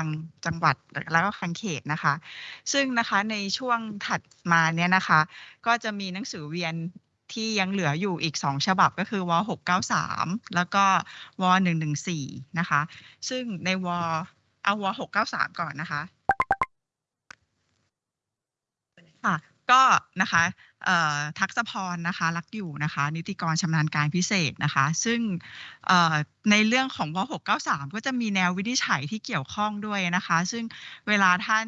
ลังจังหวัดแล้วก็คลังเขตนะคะ ซึ่งนะคะในช่วงถัดมาเนี่ยนะคะ ก็จะมีหนังสือเวียนที่ยังเหลืออยู่อีก 2 ฉบับก็คือว693 แล้วก็ว114 นะคะ ซึ่งในวเอาว693 ก่อนนะคะค่ะก็นะคะ ทักษพรนะคะรักอยู่นะคะ นิติกรชำนาญการพิเศษนะคะ ซึ่งในเรื่องของว693 ก็จะมีแนววินิจฉัยที่เกี่ยวข้องด้วยนะคะ ซึ่งเวลาท่าน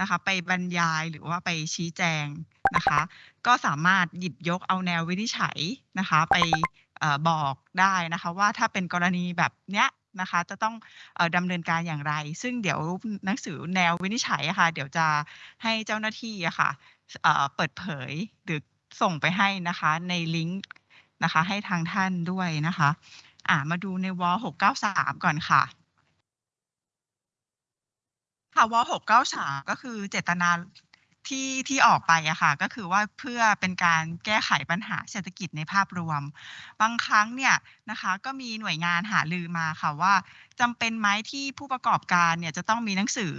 นะคะไปบรรยายหรือว่าไปชี้แจงนะคะ ก็สามารถหยิบยกเอาแนววินิจฉัยนะคะ ไปออบอกได้นะคะว่าถ้าเป็นกรณีแบบเนี้ยนะคะจะต้องอ่อดำเนินการอย่างไร ซึ่งเดี๋ยวหนังสือแนววินิจฉัยะค่ะเดี๋ยวจะให้เจ้าหน้าที่อะค่ะเอ่อ เปิดเผยหรือส่งไปให้นะคะในลิงก์นะคะให้ทางท่านด้วยนะคะอ่ามาดูในว693 ก่อนค่ะค่ะว693 ก็คือเจตนาที่ที่ออกไปอะค่ะก็คือว่าเพื่อเป็นการแก้ไขปัญหาเศรษฐกิจในภาพรวม บางครั้งเนี่ยนะคะก็มีหน่วยงานหารือมาค่ะว่าจำเป็นไหมที่ผู้ประกอบการเนี่ยจะต้องมีหนังสือ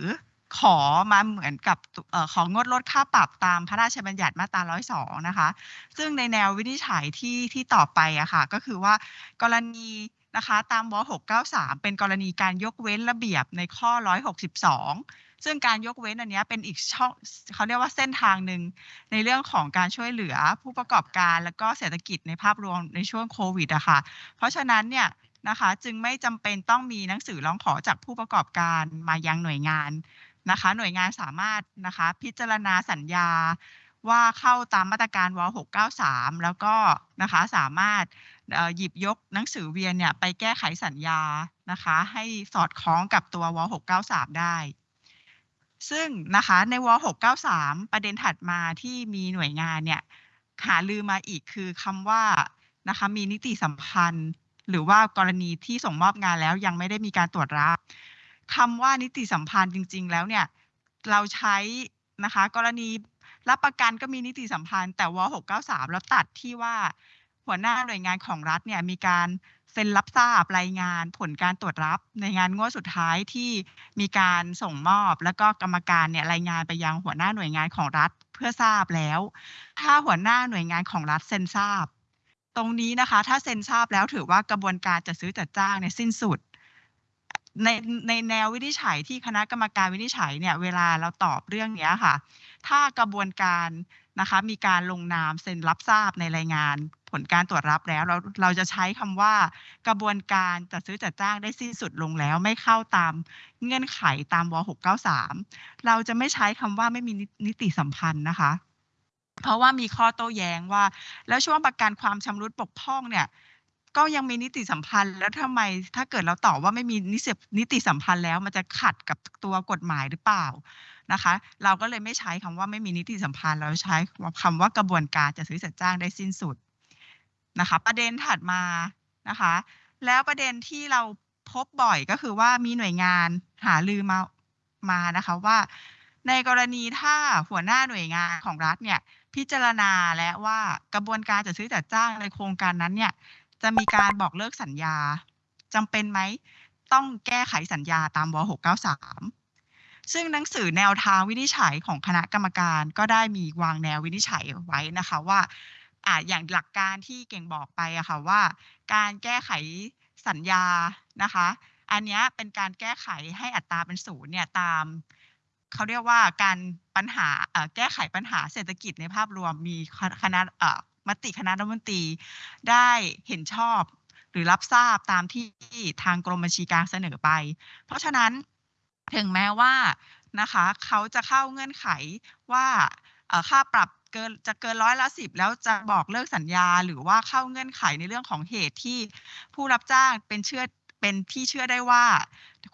ขอมาเหมือนกับอของดลดค่าปรับตามพระราชบัญญัติมาตรา 102 นะคะ ซึ่งในแนววินิจฉัยที่ที่ต่อไปอะค่ะ ก็คือว่ากรณีนะคะตามว693 เป็นกรณีการยกเว้นระเบียบในข้อ 162 ซึ่งการยกเว้นอันนี้เป็นอีกช่องเขาเรียกว่าเส้นทางหนึ่งในเรื่องของการช่วยเหลือผู้ประกอบการแล้วก็เศรษฐกิจในภาพรวมในช่วงโควิดอะค่ะ เพราะฉะนั้นเนี่ยนะคะจึงไม่จำเป็นต้องมีหนังสือร้องขอจากผู้ประกอบการมายังหน่วยงาน นะคะ หน่วยงานสามารถนะคะ พิจารณาสัญญาว่าเข้าตามมาตรการว693 แล้วก็นะคะสามารถหยิบยกหนังสือเวียนเนี่ยไปแก้ไขสัญญานะคะ ให้สอดคล้องกับตัวว693 ได้ ซึ่งนะคะในว693 ประเด็นถัดมาที่มีหน่วยงานเนี่ยหาลือมาอีกคือคำว่านะคะมีนิติสัมพันธ์ หรือว่ากรณีที่ส่งมอบงานแล้วยังไม่ได้มีการตรวจรับ คำว่านิติสัมพันธ์จริง ๆ แล้วเนี่ยเราใช้นะคะ กรณีรับประกันก็มีนิติสัมพันธ์ แต่ว693 แล้วตัดที่ว่าหัวหน้าหน่วยงานของรัฐเนี่ยมีการเซ็นรับทราบรายงานผลการตรวจรับในงานงวดสุดท้ายที่มีการส่งมอบ แล้วก็กรรมการเนี่ยรายงานไปยังหัวหน้าหน่วยงานของรัฐเพื่อทราบแล้ว ถ้าหัวหน้าหน่วยงานของรัฐเซ็นทราบ ตรงนี้นะคะ ถ้าเซ็นทราบแล้วถือว่ากระบวนการจัดซื้อจัดจ้างเนี่ยสิ้นสุด ในในแนววินิจฉัยที่คณะกรรมการวินิจฉัยเนี่ยเวลาเราตอบเรื่องนี้ค่ะ ถ้ากระบวนการนะคะมีการลงนามเซ็นรับทราบในรายงานผลการตรวจรับแล้ว เราเราจะใช้คำว่ากระบวนการจัดซื้อจัดจ้างได้สิ้นสุดลงแล้ว ไม่เข้าตามเงื่อนไขตามว693 เราจะไม่ใช้คำว่าไม่มีนิติสัมพันธ์นะคะ เพราะว่ามีข้อโต้แย้งว่า แล้วช่วงประกันความชำรุดบกพร่องเนี่ย ก็ยังมีนิติสัมพันธ์แล้วทำไมถ้าเกิดเราตอบว่าไม่มีนิสินิติสัมพันธ์แล้ว มันจะขัดกับตัวกฎหมายหรือเปล่านะคะ เราก็เลยไม่ใช้คำว่าไม่มีนิติสัมพันธ์เราใช้คำว่ากระบวนการจัดซื้อจัดจ้างได้สิ้นสุดนะคะ ประเด็นถัดมานะคะ แล้วประเด็นที่เราพบบ่อยก็คือว่ามีหน่วยงานหาลือมามานะคะว่า ในกรณีถ้าหัวหน้าหน่วยงานของรัฐเนี่ยพิจารณาและว่ากระบวนการจัดซื้อจัดจ้างในโครงการนั้นเนี่ย จะมีการบอกเลิกสัญญาจำเป็นไหม ต้องแก้ไขสัญญาตามว 693 ซึ่งหนังสือแนวทางวินิจฉัยของคณะกรรมการก็ได้มีวางแนววินิจฉัยไว้นะคะว่าอ่าอย่างหลักการที่เก่งบอกไปอะค่ะว่า การแก้ไขสัญญานะคะ อันนี้เป็นการแก้ไขให้อัตราเป็นศูนย์เนี่ยตามเขาเรียกว่าการปัญหาแก้ไขปัญหาเศรษฐกิจในภาพรวมมีคณะ มติคณะรัฐมนตรีได้เห็นชอบหรือรับทราบตามที่ทางกรมบัญชีกลางเสนอไป เพราะฉะนั้นถึงแม้ว่านะคะเขาจะเข้าเงื่อนไขว่าค่าปรับเกินจะเกินร้อยละสิบแล้วจะบอกเลิกสัญญา หรือว่าเข้าเงื่อนไขในเรื่องของเหตุที่ผู้รับจ้างเป็นเชื่อ เป็นที่เชื่อได้ว่า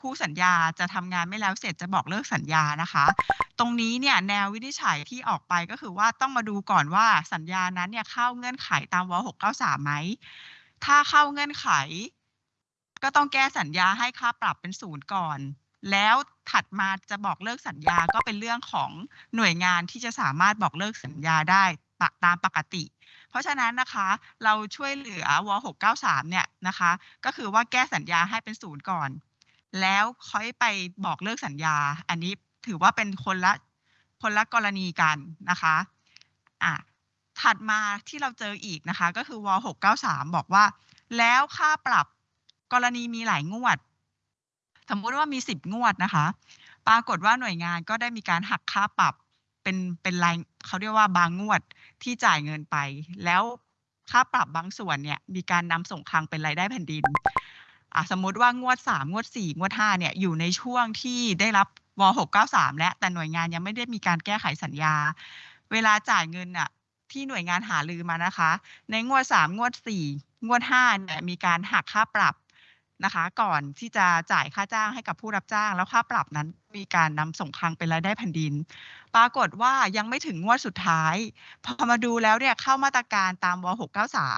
คู่สัญญาจะทำงานไม่แล้วเสร็จจะบอกเลิกสัญญานะคะ ตรงนี้เนี่ยแนววินิจฉัยที่ออกไปก็คือว่าต้องมาดูก่อนว่าสัญญานั้นเนี่ยเข้าเงื่อนไขตามว693ไหมถ้าเข้าเงื่อนไข ก็ต้องแก้สัญญาให้ค่าปรับเป็นศูนย์ก่อน แล้วถัดมาจะบอกเลิกสัญญาก็เป็นเรื่องของหน่วยงานที่จะสามารถบอกเลิกสัญญาได้ตามปกติ เพราะฉะนั้นนะคะเราช่วยเหลือว693เนี่ยนะคะก็คือว่าแก้สัญญาให้เป็นศูนย์ก่อน แล้วค่อยไปบอกเลิกสัญญา อันนี้ถือว่าเป็นคนละคนละกรณีกันนะคะอะถัดมาที่เราเจออีกนะคะก็คือว693 บอกว่า แล้วค่าปรับกรณีมีหลายงวด สมมติว่ามี 10 งวดนะคะ ปรากฏว่าหน่วยงานก็ได้มีการหักค่าปรับ เป็นเป็นรายเขาเรียกว่าบางงวดที่จ่ายเงินไป แล้วค่าปรับบางส่วนเนี่ยมีการนำส่งคลังเป็นรายได้แผ่นดินอะสมมติว่างวด 3 งวด 4 งวด 5 เนี่ยอยู่ในช่วงที่ได้รับว693 และแต่หน่วยงานยังไม่ได้มีการแก้ไขสัญญา เวลาจ่ายเงินอะที่หน่วยงานหาลือมานะคะ ในงวด 3 งวด 4 งวด5เนี่ยมีการหักค่าปรับ นะคะ ก่อนที่จะจ่ายค่าจ้างให้กับผู้รับจ้าง แล้วค่าปรับนั้นมีการนำส่งคลังเป็นรายได้แผ่นดิน ปรากฏว่ายังไม่ถึงงวดสุดท้าย พอมาดูแล้วเนี่ยเข้ามาตรการตามว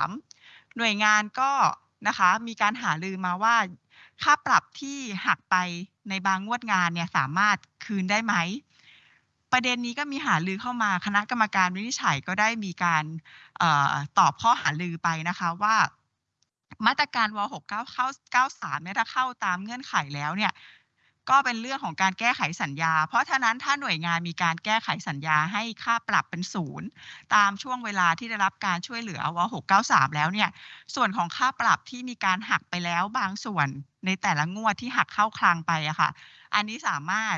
693 หน่วยงานก็นะคะมีการหาลือมาว่า ค่าปรับที่หักไปในบางงวดงานเนี่ยสามารถคืนได้ไหมประเด็นนี้ก็มีหาลือเข้ามาคณะกรรมการวินิจฉัยก็ได้มีการออตอบข้อหาลือไปนะคะว่า มาตรการว69เข้า93เนี่ยถ้าเข้าตามเงื่อนไขแล้วเนี่ยก็เป็นเรื่องของการแก้ไขสัญญา เพราะฉะนั้นถ้าหน่วยงานมีการแก้ไขสัญญาให้ค่าปรับเป็นศูนย์ตามช่วงเวลาที่ได้รับการช่วยเหลือว693 แล้วเนี่ย ส่วนของค่าปรับที่มีการหักไปแล้วบางส่วนในแต่ละงวดที่หักเข้าคลังไปอะค่ะ อันนี้สามารถ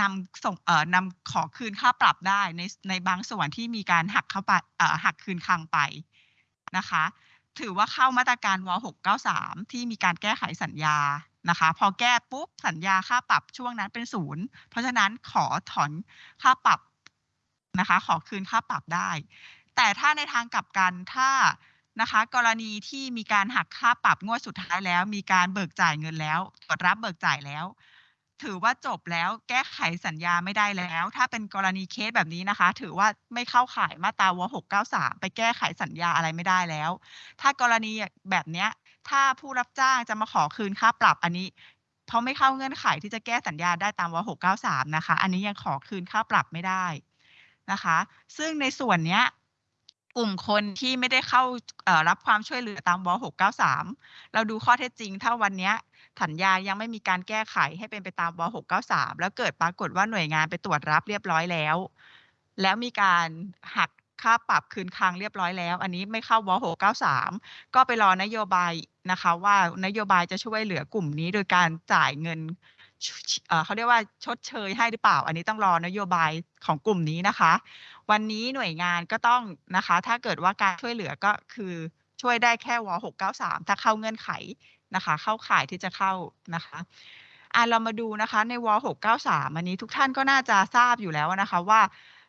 นำส่งเอ่อนำขอคืนค่าปรับได้ในในบางส่วนที่มีการหักเข้าไปเอ่อหักคืนคลังไปนะคะ ถือว่าเข้ามาตรการว693 ที่มีการแก้ไขสัญญานะคะ พอแก้ปุ๊บสัญญาค่าปรับช่วงนั้นเป็นศูนย์เพราะฉะนั้นขอถอนค่าปรับนะคะ ขอคืนค่าปรับได้ แต่ถ้าในทางกลับกันถ้านะคะ กรณีที่มีการหักค่าปรับงวดสุดท้ายแล้ว มีการเบิกจ่ายเงินแล้วตรวจรับเบิกจ่ายแล้ว ถือว่าจบแล้วแก้ไขสัญญาไม่ได้แล้ว ถ้าเป็นกรณีเคสแบบนี้นะคะ ถือว่าไม่เข้าข่ายมาตราว693 ไปแก้ไขสัญญาอะไรไม่ได้แล้ว ถ้ากรณีแบบเนี้ย ถ้าผู้รับจ้างจะมาขอคืนค่าปรับอันนี้ เพราะไม่เข้าเงื่อนไขที่จะแก้สัญญาได้ตามว693 นะคะ อันนี้ยังขอคืนค่าปรับไม่ได้นะคะ ซึ่งในส่วนเนี้ย กลุ่มคนที่ไม่ได้เข้ารับความช่วยเหลือตามว693 เราดูข้อเท็จจริง ถ้าวันนี้สัญญายังไม่มีการแก้ไขให้เป็นไปตามว693 แล้วเกิดปรากฏว่าหน่วยงานไปตรวจรับเรียบร้อยแล้ว แล้วมีการหักค่าปรับคืนคลังเรียบร้อยแล้ว อันนี้ไม่เข้าว693 ก็ไปรอนโยบายนะคะ ว่านโยบายจะช่วยเหลือกลุ่มนี้โดยการจ่ายเงิน เขาเรียกว่าชดเชยให้หรือเปล่า อันนี้ต้องรอนโยบายของกลุ่มนี้นะคะ วันนี้หน่วยงานก็ต้องนะคะ ถ้าเกิดว่าการช่วยเหลือก็คือช่วยได้แค่ว693 ถ้าเข้าเงื่อนไขนะคะ เข้าข่ายที่จะเข้านะคะอะเรามาดูนะคะในว693 อันนี้ทุกท่านก็น่าจะทราบอยู่แล้วนะคะว่า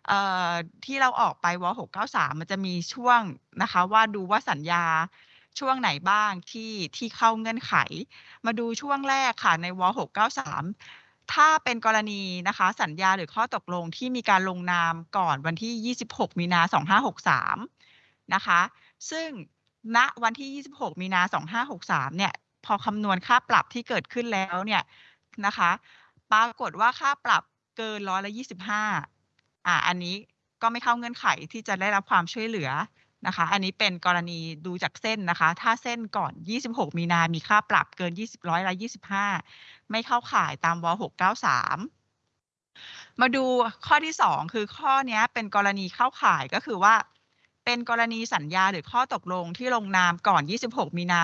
เอ่อที่เราออกไปว693 มันจะมีช่วงนะคะ ว่าดูว่าสัญญา ช่วงไหนบ้างที่ที่เข้าเงื่อนไข มาดูช่วงแรกค่ะในว693ถ้าเป็นกรณีนะคะสัญญาหรือข้อตกลงที่มีการลงนามก่อนวันที่ 26 มีนา 2563 นะคะ ซึ่งณวันที่ 26 มีนา 2563 เนี่ย พอคำนวณค่าปรับที่เกิดขึ้นแล้วเนี่ยนะคะ ปรากฏว่าค่าปรับเกินร้อยละ 25 อ่า อันนี้ก็ไม่เข้าเงื่อนไขที่จะได้รับความช่วยเหลือ นะคะ อันนี้เป็นกรณีดูจากเส้นนะคะ ถ้าเส้นก่อน 26 มีนา มีค่าปรับเกิน 20ร้อยละ25 ไม่เข้าข่ายตามว693 มาดูข้อที่ 2 คือข้อนี้เป็นกรณีเข้าข่ายก็คือว่า เป็นกรณีสัญญาหรือข้อตกลงที่ลงนามก่อน 26 มีนา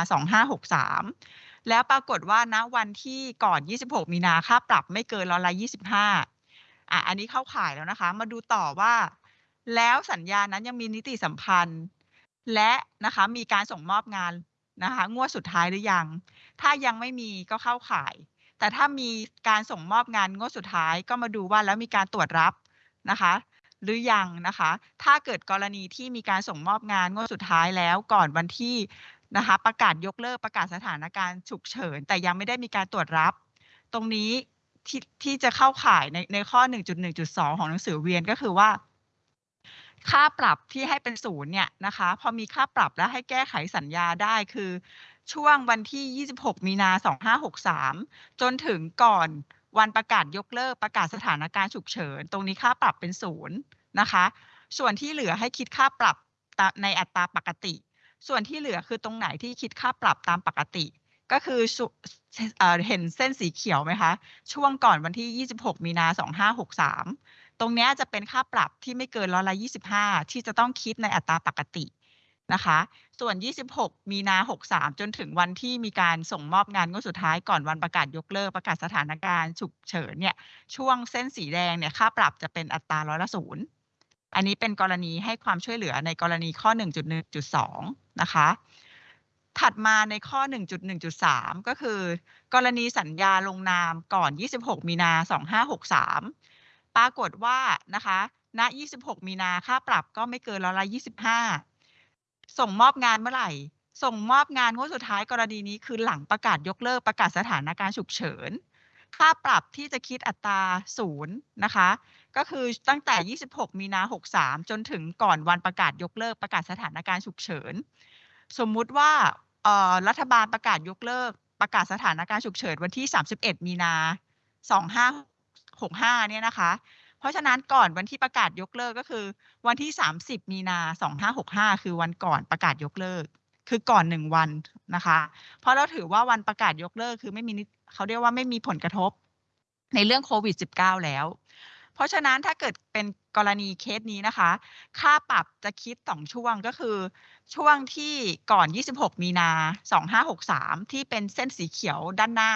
2563 แล้วปรากฏว่าณวันที่ก่อน 26 มีนาค่าปรับไม่เกินร้อยละ25อะอันนี้เข้าข่ายแล้วนะคะ มาดูต่อว่า แล้วสัญญานั้นยังมีนิติสัมพันธ์ และนะคะมีการส่งมอบงานนะคะงวดสุดท้ายหรือยัง ถ้ายังไม่มีก็เข้าข่าย แต่ถ้ามีการส่งมอบงานงวดสุดท้ายก็มาดูว่าแล้วมีการตรวจรับนะคะ หรือยังนะคะ ถ้าเกิดกรณีที่มีการส่งมอบงานงวดสุดท้ายแล้วก่อนวันที่นะคะประกาศยกเลิกประกาศสถานการณ์ฉุกเฉิน แต่ยังไม่ได้มีการตรวจรับ ตรงนี้ที่ที่จะเข้าข่ายในในข้อ 1.1.2 ของหนังสือเวียนก็คือว่า ค่าปรับที่ให้เป็นศูนย์เนี่ยนะคะ พอมีค่าปรับแล้วให้แก้ไขสัญญาได้คือ ช่วงวันที่ 26 มีนา 2563 จนถึงก่อนวันประกาศยกเลิกประกาศสถานการณ์ฉุกเฉิน ตรงนี้ค่าปรับเป็นศูนย์นะคะ ส่วนที่เหลือให้คิดค่าปรับในอัตราปกติ ส่วนที่เหลือคือตรงไหนที่คิดค่าปรับตามปกติ ก็คือเอเห็นเส้นสีเขียวไหมคะ ช่วงก่อนวันที่ 26 มีนา 2563 รงนี้จะเป็นค่าปรับที่ไม่เกินร้อยละ25 ที่จะต้องคิดในอัตราปกตินะคะ ส่วน 26 มีนา 63 จนถึงวันที่มีการส่งมอบงานงวดสุดท้ายก่อนวันประกาศยกเลิกประกาศสถานการณ์ฉุกเฉินเนี่ยช่วงเส้นสีแดงเนี่ยค่าปรับจะเป็นอัตราร้อยละศูนย์อันนี้เป็นกรณีให้ความช่วยเหลือในกรณีข้อ 1.1.2 นะคะ ถัดมาในข้อ 1.1.3 ก็คือ กรณีสัญญาลงนามก่อน 26 มีนา 2563 ปรากฏว่านะคะณ26 มีนาค่าปรับก็ไม่เกินร้อยละ25 ส่งมอบงานเมื่อไหร่ ส่งมอบงานงวดสุดท้ายกรณีนี้คือหลังประกาศยกเลิกประกาศสถานการณ์ฉุกเฉิน ค่าปรับที่จะคิดอัตราศูนย์นะคะ ก็คือตั้งแต่ 26 มีนา 63 จนถึงก่อนวันประกาศยกเลิกประกาศสถานการณ์ฉุกเฉิน สมมุติว่ารัฐบาลประกาศยกเลิกประกาศสถานการณ์ฉุกเฉินวันที่ 31 มีนา 2565 เนี่ยนะคะ เพราะฉะนั้นก่อนวันที่ประกาศยกเลิกก็คือ วันที่ 30 มีนา 2565 คือวันก่อนประกาศยกเลิก คือก่อนหนึ่งวันนะคะ เพราะเราถือว่าวันประกาศยกเลิกคือไม่มีนิเขาเรียกว่าไม่มีผลกระทบในเรื่องโควิด -19 แล้ว เพราะฉะนั้นถ้าเกิดเป็นกรณีเคสนี้นะคะ ค่าปรับจะคิดสองช่วงก็คือ ช่วงที่ก่อน 26 มีนา 2563 ที่เป็นเส้นสีเขียวด้านหน้า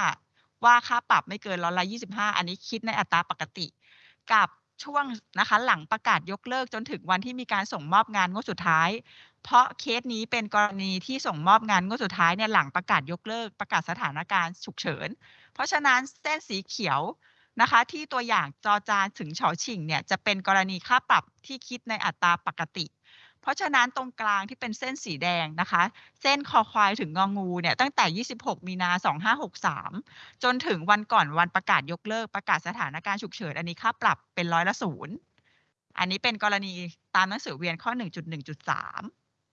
ว่าค่าปรับไม่เกินร้อยละ25อันนี้คิดในอัตราปกติ กับช่วงนะคะหลังประกาศยกเลิกจนถึงวันที่มีการส่งมอบงานงวดสุดท้าย เพราะเคสนี้เป็นกรณีที่ส่งมอบงานงวดสุดท้ายเนี่ยหลังประกาศยกเลิกประกาศสถานการณ์ฉุกเฉิน เพราะฉะนั้นเส้นสีเขียวนะคะที่ตัวอย่างจอจานถึงเฉาชิงเนี่ยจะเป็นกรณีค่าปรับที่คิดในอัตราปกติ ราะฉะนั้นตรงกลางที่เป็นเส้นสีแดงนะคะ เส้นคอควายถึงงองูเนี่ยตั้งแต่ 26 มีนา 2563 จนถึงวันก่อนวันประกาศยกเลิกประกาศสถานการณ์ฉุกเฉิน อันนี้ค่าปรับเป็นร้อยละศูนย์อันนี้เป็นกรณีตามหนังสือเวียนข้อ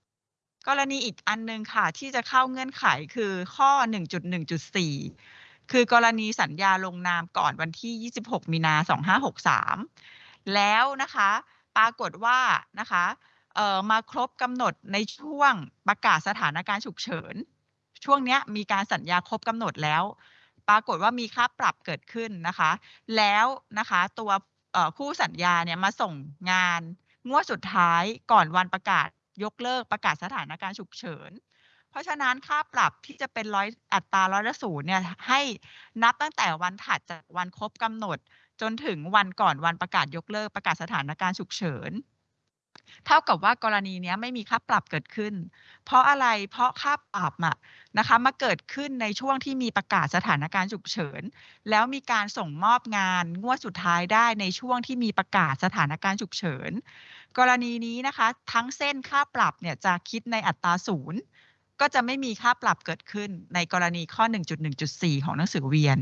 1.1.3 กรณีอีกอันหนึงค่ะ ที่จะเข้าเงื่อนไขคือข้อ 1.1.4 คือกรณีสัญญาลงนามก่อนวันที่ 26 มีนา 2563 แล้วนะคะ ปรากฏว่านะคะ มาครบกำหนดในช่วงประกาศสถานการณ์ฉุกเฉิน ช่วงนี้มีการสัญญาครบกำหนดแล้ว ปรากฏว่ามีค่าปรับเกิดขึ้นนะคะ แล้วนะคะตัวคู่สัญญาเนี่ยมาส่งงานงวดสุดท้ายก่อนวันประกาศยกเลิกประกาศสถานการณ์ฉุกเฉิน เพราะฉะนั้นค่าปรับที่จะเป็นร้อยอัตราร้อยละศูนย์เนี่ยให้นับตั้งแต่วันถัดจากวันครบกำหนด จนถึงวันก่อนวันประกาศยกเลิกประกาศสถานการณ์ฉุกเฉิน เท่ากับว่ากรณีนี้ไม่มีค่าปรับเกิดขึ้น เพราะอะไร เพราะค่าปรับอะนะคะมาเกิดขึ้นในช่วงที่มีประกาศสถานการณ์ฉุกเฉิน แล้วมีการส่งมอบงานงวดสุดท้ายได้ในช่วงที่มีประกาศสถานการณ์ฉุกเฉิน กรณีนี้นะคะ ทั้งเส้นค่าปรับเนี่ยจะคิดในอัตราศูนย์ก็จะไม่มีค่าปรับเกิดขึ้นในกรณีข้อ 1.1.4 ของหนังสือเวียน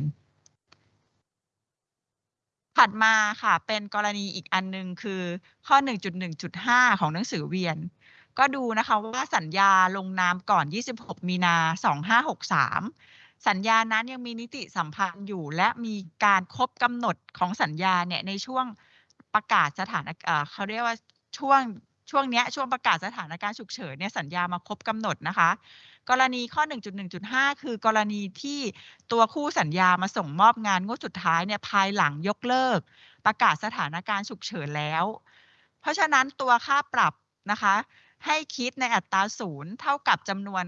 ถัดมาค่ะเป็นกรณีอีกอันหนึงคือข้อ 1.1.5 ของหนังสือเวียน ก็ดูนะคะว่าสัญญาลงนามก่อน 26 มีนา 2563 สัญญานั้นยังมีนิติสัมพันธ์อยู่ และมีการครบกำหนดของสัญญาเนี่ยในช่วงประกาศสถานเขาเรียกว่าช่วง ช่วงเนี้ยช่วงประกาศสถานการณ์ฉุกเฉินเนี่ยสัญญามาครบกำหนดนะคะ กรณีข้อ 1.1.5 คือกรณีที่ตัวคู่สัญญามาส่งมอบงานงวดสุดท้ายเนี่ยภายหลังยกเลิก ประกาศสถานการณ์ฉุกเฉินแล้ว เพราะฉะนั้นตัวค่าปรับนะคะ ให้คิดในอัตราศูนย์เท่ากับจำนวน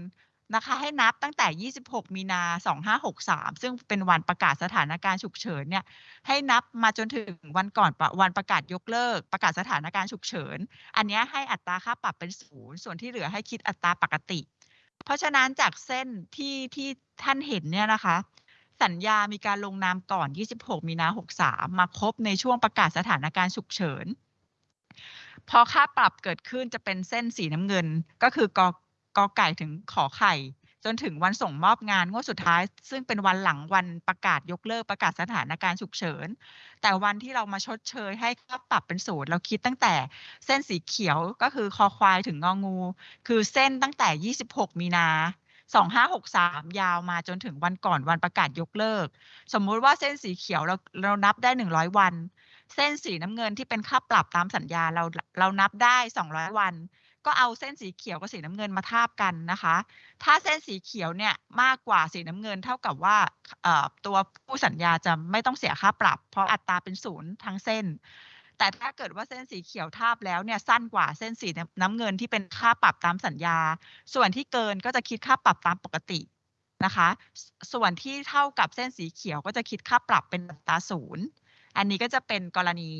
นะคะให้นับตั้งแต่ 26 มีนา 2563 ซึ่งเป็นวันประกาศสถานการณ์ฉุกเฉินเนี่ยให้นับมาจนถึงวันก่อนวันประกาศยกเลิก ประกาศสถานการณ์ฉุกเฉิน อันนี้ให้อัตราค่าปรับเป็นศูนย์ส่วนที่เหลือให้คิดอัตราปกติ เพราะฉะนั้นจากเส้นที่ที่ท่านเห็นเนี่ยนะคะ สัญญามีการลงนามก่อน 26 มีนา 63 มาครบในช่วงประกาศสถานการณ์ฉุกเฉินพอค่าปรับเกิดขึ้นจะเป็นเส้นสีน้ำเงินก็คือก กอไก่ถึงขอไข่ จนถึงวันส่งมอบงานงวดสุดท้าย ซึ่งเป็นวันหลังวันประกาศยกเลิกประกาศสถานการณ์ฉุกเฉิน แต่วันที่เรามาชดเชยให้ค่าปรับเป็นศูนย์เราคิดตั้งแต่เส้นสีเขียวก็คือคอควายถึงงองู คือเส้นตั้งแต่ 26 มีนา2563ยาวมาจนถึงวันก่อนวันประกาศยกเลิก สมมุติว่าเส้นสีเขียวเราเรานับได้100วัน เส้นสีน้ำเงินที่เป็นค่าปรับตามสัญญาเราเรานับได้200วัน ก็เอาเส้นสีเขียวกับสีน้ำเงินมาทาบกันนะคะ ถ้าเส้นสีเขียวเนี่ยมากกว่าสีน้ำเงินเท่ากับว่าตัวผู้สัญญาจะไม่ต้องเสียค่าปรับ เพราะอัตราเป็นศูนย์ทั้งเส้น แต่ถ้าเกิดว่าเส้นสีเขียวทาบแล้วเนี่ยสั้นกว่าเส้นสีน้ำเงินที่เป็นค่าปรับตามสัญญา ส่วนที่เกินก็จะคิดค่าปรับตามปกตินะคะ ส่วนที่เท่ากับเส้นสีเขียวก็จะคิดค่าปรับเป็นอัตราศูนย์อันนี้ก็จะเป็นกรณี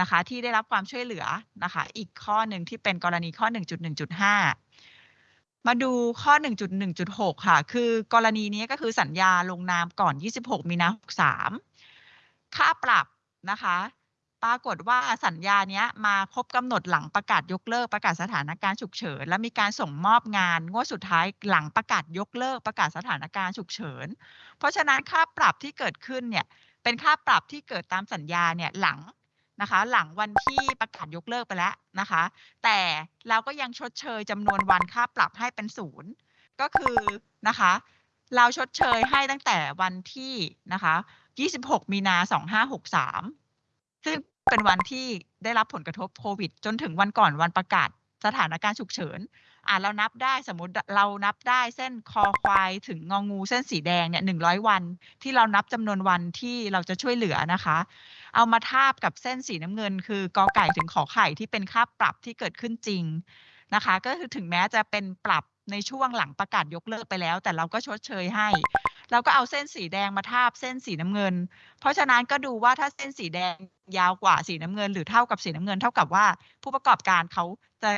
นะคะที่ได้รับความช่วยเหลือนะคะอีกข้อหนึ่งที่เป็นกรณีข้อ 1.1.5 มาดูข้อ 1.1.6 ค่ะ คือกรณีนี้ก็คือสัญญาลงนามก่อน 26 มีนา63 ค่าปรับนะคะ ปรากฏว่าสัญญาเนี้ยมาครบกำหนดหลังประกาศยกเลิกประกาศสถานการณ์ฉุกเฉิน และมีการส่งมอบงานงวดสุดท้ายหลังประกาศยกเลิกประกาศสถานการณ์ฉุกเฉิน เพราะฉะนั้นค่าปรับที่เกิดขึ้นเนี่ยเป็นค่าปรับที่เกิดตามสัญญาเนี่ยหลัง นะคะ หลังวันที่ประกาศยกเลิกไปแล้วนะคะ แต่เราก็ยังชดเชยจำนวนวันค่าปรับให้เป็นศูนย์ก็คือนะคะ เราชดเชยให้ตั้งแต่วันที่นะคะ 26 มีนา 2563 ซึ่งเป็นวันที่ได้รับผลกระทบโควิด จนถึงวันก่อนวันประกาศสถานการณ์ฉุกเฉินอ่าเรานับได้สมมติเรานับได้เส้นคอควายถึงงองูเส้นสีแดงเนี่ยหนึ่งร้อยวัน ที่เรานับจำนวนวันที่เราจะช่วยเหลือนะคะ เอามาทาบกับเส้นสีน้ำเงิน คือกอไก่ถึงขอไข่ที่เป็นค่าปรับที่เกิดขึ้นจริงนะคะ ก็คือถึงแม้จะเป็นปรับในช่วงหลังประกาศยกเลิกไปแล้ว แต่เราก็ชดเชยให้เราก็เอาเส้นสีแดงมาทาบเส้นสีน้ำเงิน เพราะฉะนั้นก็ดูว่าถ้าเส้นสีแดง ยาวกว่าสีน้ำเงิน หรือเท่ากับสีน้ำเงิน เท่ากับว่าผู้ประกอบการเขาจะ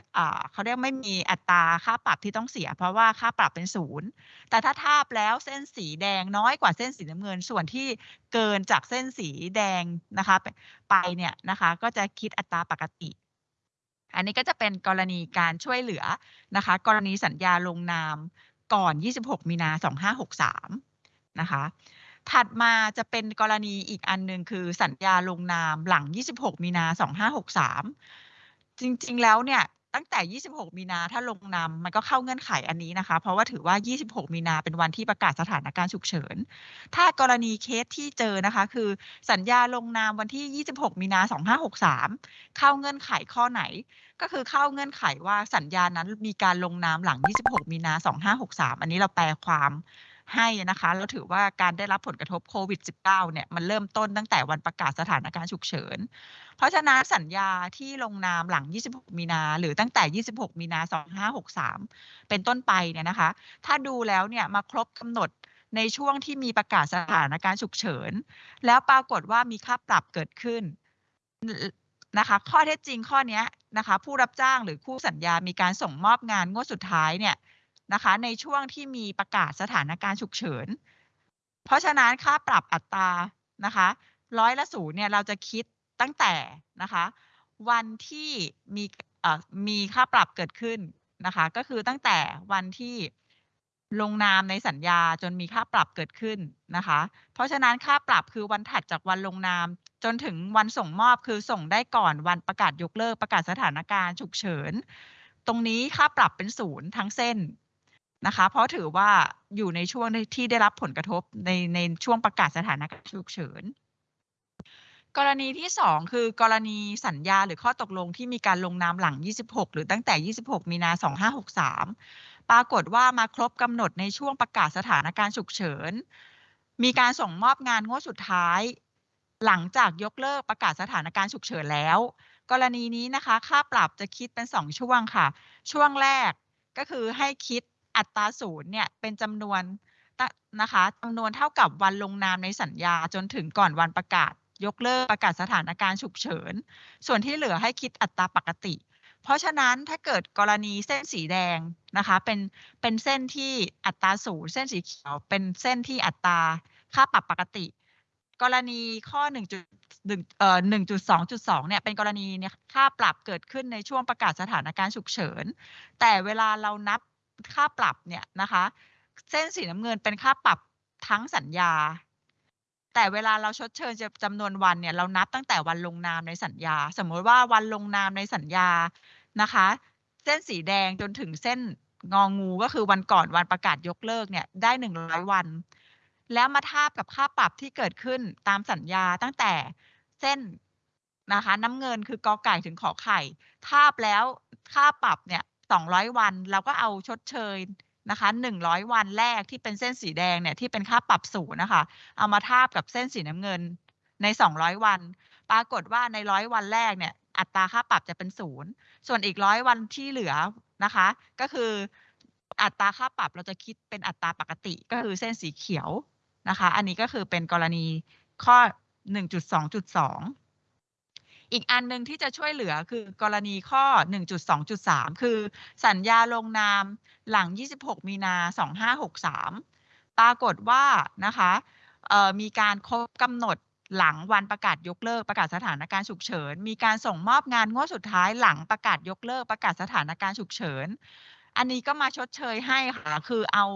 เขาเรียกไม่มีอัตราค่าปรับที่ต้องเสีย เพราะว่าค่าปรับเป็นศูนย์แต่ถ้าทาบแล้วเส้นสีแดงน้อยกว่าเส้นสีน้ำเงิน ส่วนที่เกินจากเส้นสีแดงนะคะไปเนี่ยนะคะ ก็จะคิดอัตราปกติ อันนี้ก็จะเป็นกรณีการช่วยเหลือนะคะ กรณีสัญญาลงนามก่อน 26 มีนา 2563 นะคะ ถัดมาจะเป็นกรณีอีกอันหนึ่งคือสัญญาลงนามหลัง 26 มีนา 2563 จริงๆแล้วเนี่ยตั้งแต่ 26 มีนา ถ้าลงนามมันก็เข้าเงื่อนไขอันนี้นะคะ เพราะว่าถือว่า 26 มีนา เป็นวันที่ประกาศสถานการณ์ฉุกเฉิน ถ้ากรณีเคสที่เจอนะคะ คือสัญญาลงนามวันที่ 26 มีนา 2563 เข้าเงื่อนไขข้อไหน ก็คือเข้าเงื่อนไขว่าสัญญานั้นมีการลงนามหลัง 26 มีนา 2563 อันนี้เราแปลความ ให้นะคะเราถือว่าการได้รับผลกระทบโควิด -19 เนี่ยมันเริ่มต้นตั้งแต่วันประกาศสถานการณ์ฉุกเฉิน เพราะฉะนั้นสัญญาที่ลงนามหลัง 26 มีนา หรือตั้งแต่ 26 มีนา 2563 เป็นต้นไปเนี่ยนะคะ ถ้าดูแล้วเนี่ยมาครบกำหนดในช่วงที่มีประกาศสถานการณ์ฉุกเฉิน แล้วปรากฏว่ามีค่าปรับเกิดขึ้นนะคะ ข้อเท็จจริงข้อนี้นะคะ ผู้รับจ้างหรือคู่สัญญามีการส่งมอบงานงวดสุดท้ายเนี่ย นะคะ ในช่วงที่มีประกาศสถานการณ์ฉุกเฉิน เพราะฉะนั้นค่าปรับอัตรานะคะร้อยละศูนย์เนี่ยเราจะคิดตั้งแต่นะคะ วันที่มีมีค่าปรับเกิดขึ้นนะคะ ก็คือตั้งแต่วันที่ลงนามในสัญญาจนมีค่าปรับเกิดขึ้นนะคะ เพราะฉะนั้นค่าปรับคือวันถัดจากวันลงนาม จนถึงวันส่งมอบคือส่งได้ก่อนวันประกาศยกเลิกประกาศสถานการณ์ฉุกเฉิน ตรงนี้ค่าปรับเป็นศูนย์ทั้งเส้น นะคะ เพราะถือว่าอยู่ในช่วงที่ได้รับผลกระทบในในช่วงประกาศสถานการณ์ฉุกเฉิน กรณีที่ 2 คือกรณีสัญญาหรือข้อตกลงที่มีการลงนามหลัง 26 หรือตั้งแต่ 26 มีนา 2563 ปรากฏว่ามาครบกำหนดในช่วงประกาศสถานการณ์ฉุกเฉิน มีการส่งมอบงานงวดสุดท้าย หลังจากยกเลิกประกาศสถานการณ์ฉุกเฉินแล้ว กรณีนี้นะคะ ค่าปรับจะคิดเป็น 2 ช่วงค่ะ ช่วงแรกก็คือให้คิด อัตราศูนย์เนี่ยเป็นจำนวนนะคะจำนวนเท่ากับวันลงนามในสัญญาจนถึงก่อนวันประกาศ ยกเลิกประกาศสถานการณ์ฉุกเฉิน ส่วนที่เหลือให้คิดอัตราปกติ เพราะฉะนั้นถ้าเกิดกรณีเส้นสีแดงนะคะ เป็นเป็นเส้นที่อัตราศูนย์เส้นสีเขียว เป็นเส้นที่อัตราค่าปรับปกติ กรณีข้อ1.1เอ่อ1.2.2เนี่ยเป็นกรณีเนี่ยค่าปรับเกิดขึ้นในช่วงประกาศสถานการณ์ฉุกเฉิน แต่เวลาเรานับ ค่าปรับเนี่ยนะคะ เส้นสีน้ำเงินเป็นค่าปรับทั้งสัญญา แต่เวลาเราชดเชยจำนวนวันเนี่ยเรานับตั้งแต่วันลงนามในสัญญา สมมติว่าวันลงนามในสัญญานะคะ เส้นสีแดงจนถึงเส้นงองูก็คือวันก่อนวันประกาศยกเลิกเนี่ยได้หนึ่งร้อยวัน แล้วมาทาบกับค่าปรับที่เกิดขึ้นตามสัญญาตั้งแต่เส้นนะคะ น้ำเงินคือกอไก่ถึงขอไข่ ทาบแล้วค่าปรับเนี่ย 200 วัน เราก็เอาชดเชยนะคะ100 วันแรกที่เป็นเส้นสีแดงเนี่ยที่เป็นค่าปรับศูนนะคะ เอามาทาบกับเส้นสีน้ำเงินใน 200 วัน ปรากฏว่าในร้อยวันแรกเนี่ย อัตราค่าปรับจะเป็นศูนย์ส่วนอีกร้อยวันที่เหลือนะคะ ก็คืออัตราค่าปรับเราจะคิดเป็นอัตราปกติก็คือเส้นสีเขียวนะคะ อันนี้ก็คือเป็นกรณีข้อ 1.2.2 อีกอันหนึ่งที่จะช่วยเหลือคือกรณีข้อ 1.2.3 คือสัญญาลงนามหลัง 26 มีนา 2563 ปรากฏว่านะคะมีการครบกำหนดหลังวันประกาศยกเลิกประกาศสถานการณ์ฉุกเฉิน มีการส่งมอบงานงวดสุดท้ายหลังประกาศยกเลิกประกาศสถานการณ์ฉุกเฉิน อันนี้ก็มาชดเชยให้ค่ะ คือเอา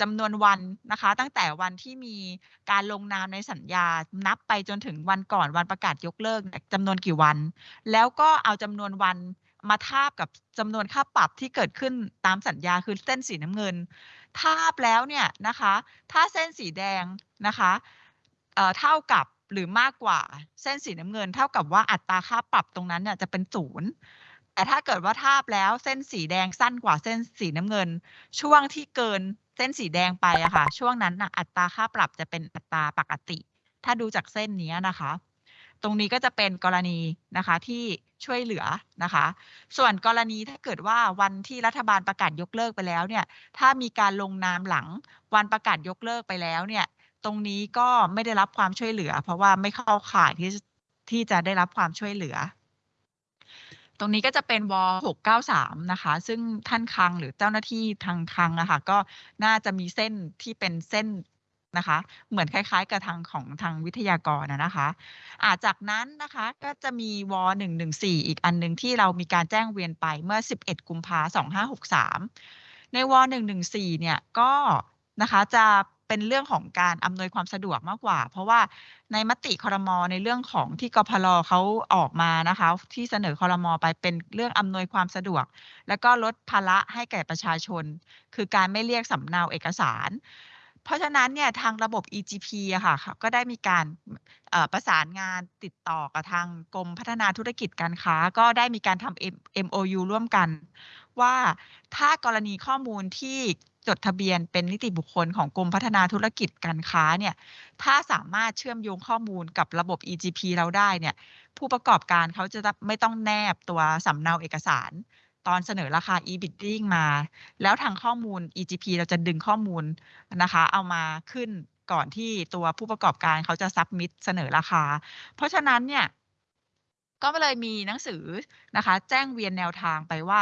จำนวนวันนะคะ ตั้งแต่วันที่มีการลงนามในสัญญา นับไปจนถึงวันก่อนวันประกาศยกเลิกจำนวนกี่วัน แล้วก็เอาจำนวนวันมาทาบกับจำนวนค่าปรับที่เกิดขึ้นตามสัญญาคือเส้นสีน้ำเงิน ทาบแล้วเนี่ยนะคะ ถ้าเส้นสีแดงนะคะเเท่ากับหรือมากกว่าเส้นสีน้ำเงิน เท่ากับว่าอัตราค่าปรับตรงนั้นเนี่ยจะเป็นศูนย์ แต่ถ้าเกิดว่าทาบแล้วเส้นสีแดงสั้นกว่าเส้นสีน้ำเงิน ช่วงที่เกินเส้นสีแดงไปอะค่ะ ช่วงนั้นนะอัตราค่าปรับจะเป็นอัตราปกติ ถ้าดูจากเส้นนี้นะคะ ตรงนี้ก็จะเป็นกรณีนะคะที่ช่วยเหลือนะคะ ส่วนกรณีถ้าเกิดว่าวันที่รัฐบาลประกาศยกเลิกไปแล้วเนี่ย ถ้ามีการลงนามหลังวันประกาศยกเลิกไปแล้วเนี่ย ตรงนี้ก็ไม่ได้รับความช่วยเหลือ เพราะว่าไม่เข้าข่ายที่ที่จะได้รับความช่วยเหลือ ตรงนี้ก็จะเป็นว693 นะคะ ซึ่งท่านคลังหรือเจ้าหน้าที่ทางคลังอะคะก็น่าจะมีเส้นที่เป็นเส้นนะคะ เหมือนคล้าย ๆ กับทางของทางวิทยากรนะนะคะอาจากนั้นนะคะก็จะมีว114 อีกอันหนึ่งที่เรามีการแจ้งเวียนไปเมื่อ 11 กุมภา2563 ในว114 เนี่ยก็นะคะจะ เป็นเรื่องของการอำนวยความสะดวกมากกว่า เพราะว่าในมติคอรมอในเรื่องของที่กพลเขาออกมานะคะ ที่เสนอคอรมอไปเป็นเรื่องอำนวยความสะดวก แล้วก็ลดภาระให้แก่ประชาชน คือการไม่เรียกสำเนาเอกสาร เพราะฉะนั้นเนี่ยทางระบบ EGP อะค่ะก็ได้มีการประสานงานติดต่อกับทางกรมพัฒนาธุรกิจการค้า ก็ได้มีการทำ MOU ร่วมกันว่าถ้ากรณีข้อมูลที่ จดทะเบียนเป็นนิติบุคคลของกรมพัฒนาธุรกิจการค้าเนี่ย ถ้าสามารถเชื่อมโยงข้อมูลกับระบบ EGP เราได้เนี่ย ผู้ประกอบการเขาจะไม่ต้องแนบตัวสำเนาเอกสาร ตอนเสนอราคา e-bidding มา แล้วทางข้อมูล EGP เราจะดึงข้อมูลนะคะ เอามาขึ้นก่อนที่ตัวผู้ประกอบการเขาจะ submit เสนอราคา เพราะฉะนั้นเนี่ย ก็เลยมีหนังสือนะคะ แจ้งเวียนแนวทางไปว่า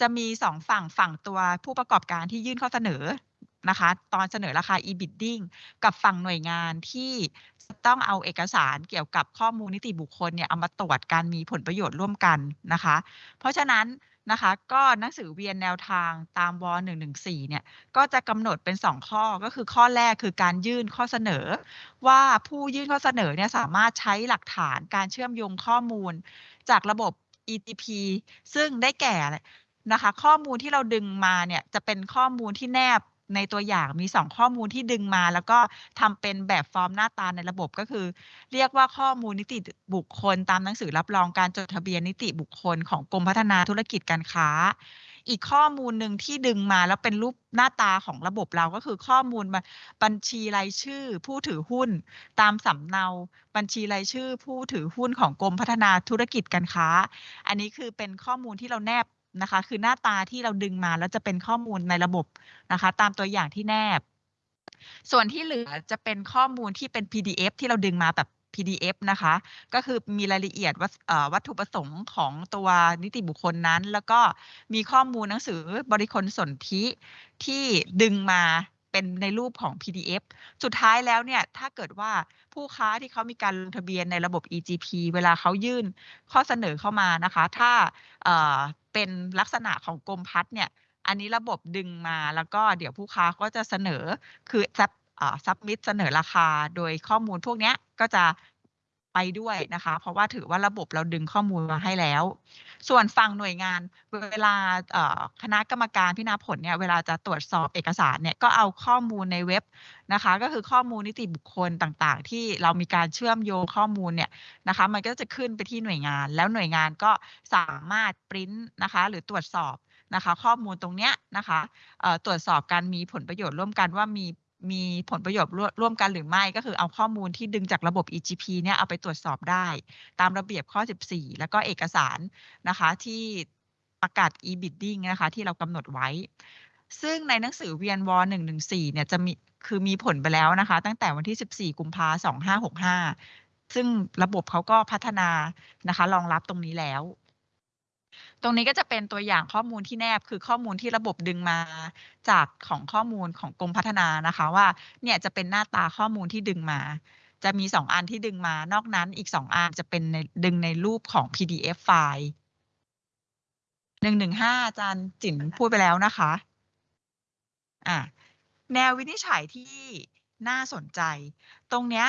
จะมีสองฝั่งฝั่งตัวผู้ประกอบการที่ยื่นข้อเสนอนะคะ ตอนเสนอราคา e-bidding กับฝั่งหน่วยงานที่ต้องเอาเอกสารเกี่ยวกับข้อมูลนิติบุคคลเนี่ยเอามาตรวจการมีผลประโยชน์ร่วมกันนะคะ เพราะฉะนั้นนะคะก็หนังสือเวียนแนวทางตามว 114 เนี่ยก็จะกำหนดเป็น 2 ข้อก็คือข้อแรกคือการยื่นข้อเสนอ ว่าผู้ยื่นข้อเสนอเนี่ยสามารถใช้หลักฐานการเชื่อมโยงข้อมูลจากระบบ ETP ซึ่งได้แก่ นะคะ ข้อมูลที่เราดึงมาเนี่ยจะเป็นข้อมูลที่แนบในตัวอย่างมี 2 ข้อมูลที่ดึงมา แล้วก็ทำเป็นแบบฟอร์มหน้าตาในระบบก็คือ เรียกว่าข้อมูลนิติบุคคล ตามหนังสือรับรองการจดทะเบียนนิติบุคคลของกรมพัฒนาธุรกิจการค้า อีกข้อมูลหนึ่งที่ดึงมาแล้วเป็นรูปหน้าตาของระบบเราก็คือข้อมูลบัญชีรายชื่อ ผู้ถือหุ้น ตามสำเนาบัญชีรายชื่อ ผู้ถือหุ้นของกรมพัฒนาธุรกิจการค้า อันนี้คือเป็นข้อมูลที่เราแนบ นะคะ คือหน้าตาที่เราดึงมาแล้วจะเป็นข้อมูลในระบบนะคะ ตามตัวอย่างที่แนบ ส่วนที่เหลือจะเป็นข้อมูลที่เป็น PDF ที่เราดึงมาแบบ PDF นะคะ ก็คือมีรายละเอียดวัตถุประสงค์ของตัวนิติบุคคลนั้น แล้วก็มีข้อมูลหนังสือบริคลสนธิที่ดึงมา เป็นในรูปของ PDF สุดท้ายแล้วเนี่ยถ้าเกิดว่าผู้ค้าที่เขามีการลงทะเบียนในระบบ e-GP เวลาเขายื่นข้อเสนอเข้ามานะคะ ถ้าเป็นลักษณะของกรมพัฒน์เนี่ย อันนี้ระบบดึงมาแล้วก็เดี๋ยวผู้ค้าก็จะเสนอคือ sub submit เสนอราคา โดยข้อมูลพวกนี้ก็จะ ไปด้วยนะคะ เพราะว่าถือว่าระบบเราดึงข้อมูลมาให้แล้ว ส่วนฝั่งหน่วยงานเวลาคณะกรรมการพิจารณาผลเนี่ยเวลาจะตรวจสอบเอกสารเนี่ยก็เอาข้อมูลในเว็บนะคะ ก็คือข้อมูลนิติบุคคลต่างๆ ที่เรามีการเชื่อมโยงข้อมูลเนี่ยนะคะ มันก็จะขึ้นไปที่หน่วยงาน แล้วหน่วยงานก็สามารถปริ้นนะคะ หรือตรวจสอบนะคะ ข้อมูลตรงเนี้ยนะคะตรวจสอบการมีผลประโยชน์ร่วมกันว่ามี มีผลประโยชน์ร่วมกันหรือไม่ ก็คือเอาข้อมูลที่ดึงจากระบบ EGP เนี่ยเอาไปตรวจสอบได้ ตามระเบียบข้อ 14 แล้วก็เอกสารนะคะที่ประกาศ e-bidding นะคะที่เรากำหนดไว้ ซึ่งในหนังสือเวียนว114 เนี่ยจะมีคือมีผลไปแล้วนะคะ ตั้งแต่วันที่ 14 กุมภา2565 ซึ่งระบบเขาก็พัฒนานะคะรองรับตรงนี้แล้ว ตรงนี้ก็จะเป็นตัวอย่างข้อมูลที่แนบคือข้อมูลที่ระบบดึงมาจากของข้อมูลของกรมพัฒนานะคะ ว่าเนี่ยจะเป็นหน้าตาข้อมูลที่ดึงมา จะมีสองอันที่ดึงมานอกนั้นอีกสองอันจะเป็นในดึงในรูปของ PDF ไฟล์หนึ่งหนึ่งห้าอาจารย์จิ๋นพูดไปแล้วนะคะอะแนววินิจฉัยที่น่าสนใจ ตรงเนี้ย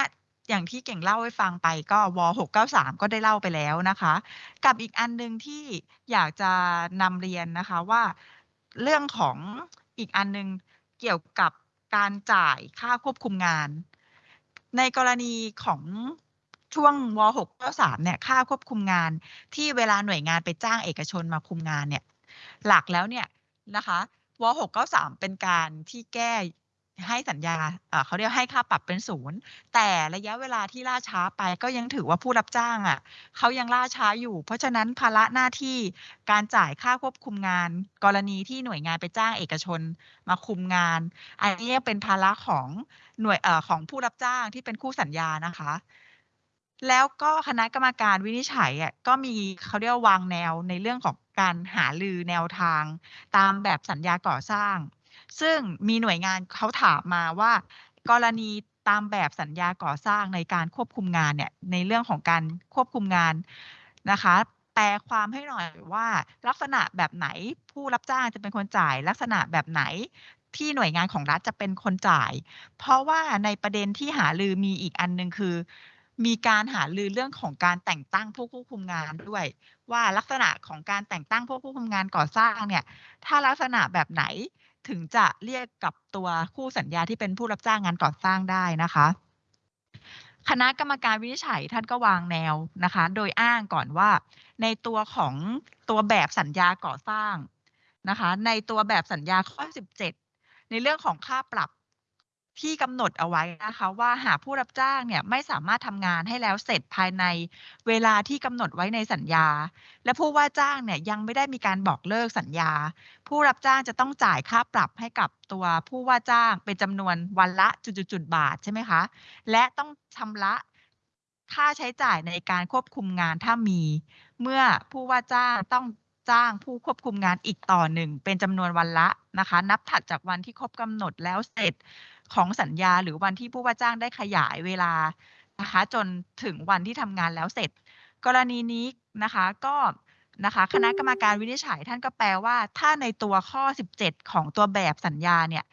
อย่างที่เก่งเล่าให้ฟังไปก็ว693 ก็ได้เล่าไปแล้วนะคะ กับอีกอันหนึ่งที่อยากจะนำเรียนนะคะว่า เรื่องของอีกอันหนึงเกี่ยวกับการจ่ายค่าควบคุมงาน ในกรณีของช่วงว693 เนี่ยค่าควบคุมงาน ที่เวลาหน่วยงานไปจ้างเอกชนมาคุมงานเนี่ย หลักแล้วเนี่ยนะคะว693 เป็นการที่แก้ ให้สัญญาเขาเรียกให้ค่าปรับเป็นศูนย์ แต่ระยะเวลาที่ล่าช้าไปก็ยังถือว่าผู้รับจ้างอะเขายังล่าช้าอยู่ เพราะฉะนั้นภาระหน้าที่การจ่ายค่าควบคุมงาน กรณีที่หน่วยงานไปจ้างเอกชนมาคุมงาน อันนี้เป็นภาระของหน่วยเอ่อของผู้รับจ้างที่เป็นคู่สัญญานะคะ แล้วก็คณะกรรมการวินิจฉัยอะก็มีเขาเรียกวางแนวในเรื่องของการหารือแนวทาง ตามแบบสัญญาก่อสร้าง ซึ่งมีหน่วยงานเขาถามมาว่า กรณีตามแบบสัญญาก่อสร้างในการควบคุมงานเนี่ยในเรื่องของการควบคุมงานนะคะ แปลความให้หน่อยว่าลักษณะแบบไหนผู้รับจ้างจะเป็นคนจ่าย ลักษณะแบบไหนที่หน่วยงานของรัฐจะเป็นคนจ่าย เพราะว่าในประเด็นที่หารือมีอีกอันหนึ่งคือ มีการหารือเรื่องของการแต่งตั้งผู้ควบคุมงานด้วย ว่าลักษณะของการแต่งตั้งผู้ควบคุมงานก่อสร้างเนี่ย ถ้าลักษณะแบบไหน ถึงจะเรียกกับตัวคู่สัญญาที่เป็นผู้รับจ้างงานก่อสร้างได้นะคะ คณะกรรมการวินิจฉัยท่านก็วางแนวนะคะ โดยอ้างก่อนว่า ในตัวของตัวแบบสัญญาก่อสร้างนะคะ ในตัวแบบสัญญาข้อ 17 ในเรื่องของค่าปรับ ที่กำหนดเอาไว้นะคะว่าหากผู้รับจ้างเนี่ยไม่สามารถทำงานให้แล้วเสร็จภายในเวลาที่กำหนดไว้ในสัญญา และผู้ว่าจ้างเนี่ยยังไม่ได้มีการบอกเลิกสัญญา ผู้รับจ้างจะต้องจ่ายค่าปรับให้กับตัวผู้ว่าจ้างเป็นจำนวนวันละจุดๆๆบาทใช่ไหมคะ และต้องชำระค่าใช้จ่ายในการควบคุมงานถ้ามี เมื่อผู้ว่าจ้างต้องจ้างผู้ควบคุมงานอีกต่อหนึ่งเป็นจำนวนวันละนะคะ นับถัดจากวันที่ครบกำหนดแล้วเสร็จ ของสัญญาหรือวันที่ผู้ว่าจ้างได้ขยายเวลานะคะจนถึงวันที่ทำงานแล้วเสร็จ กรณีนี้นะคะก็นะคะคณะกรรมการวินิจฉัยท่านก็แปลว่า ถ้าในตัวข้อ 17 ของตัวแบบสัญญาเนี่ย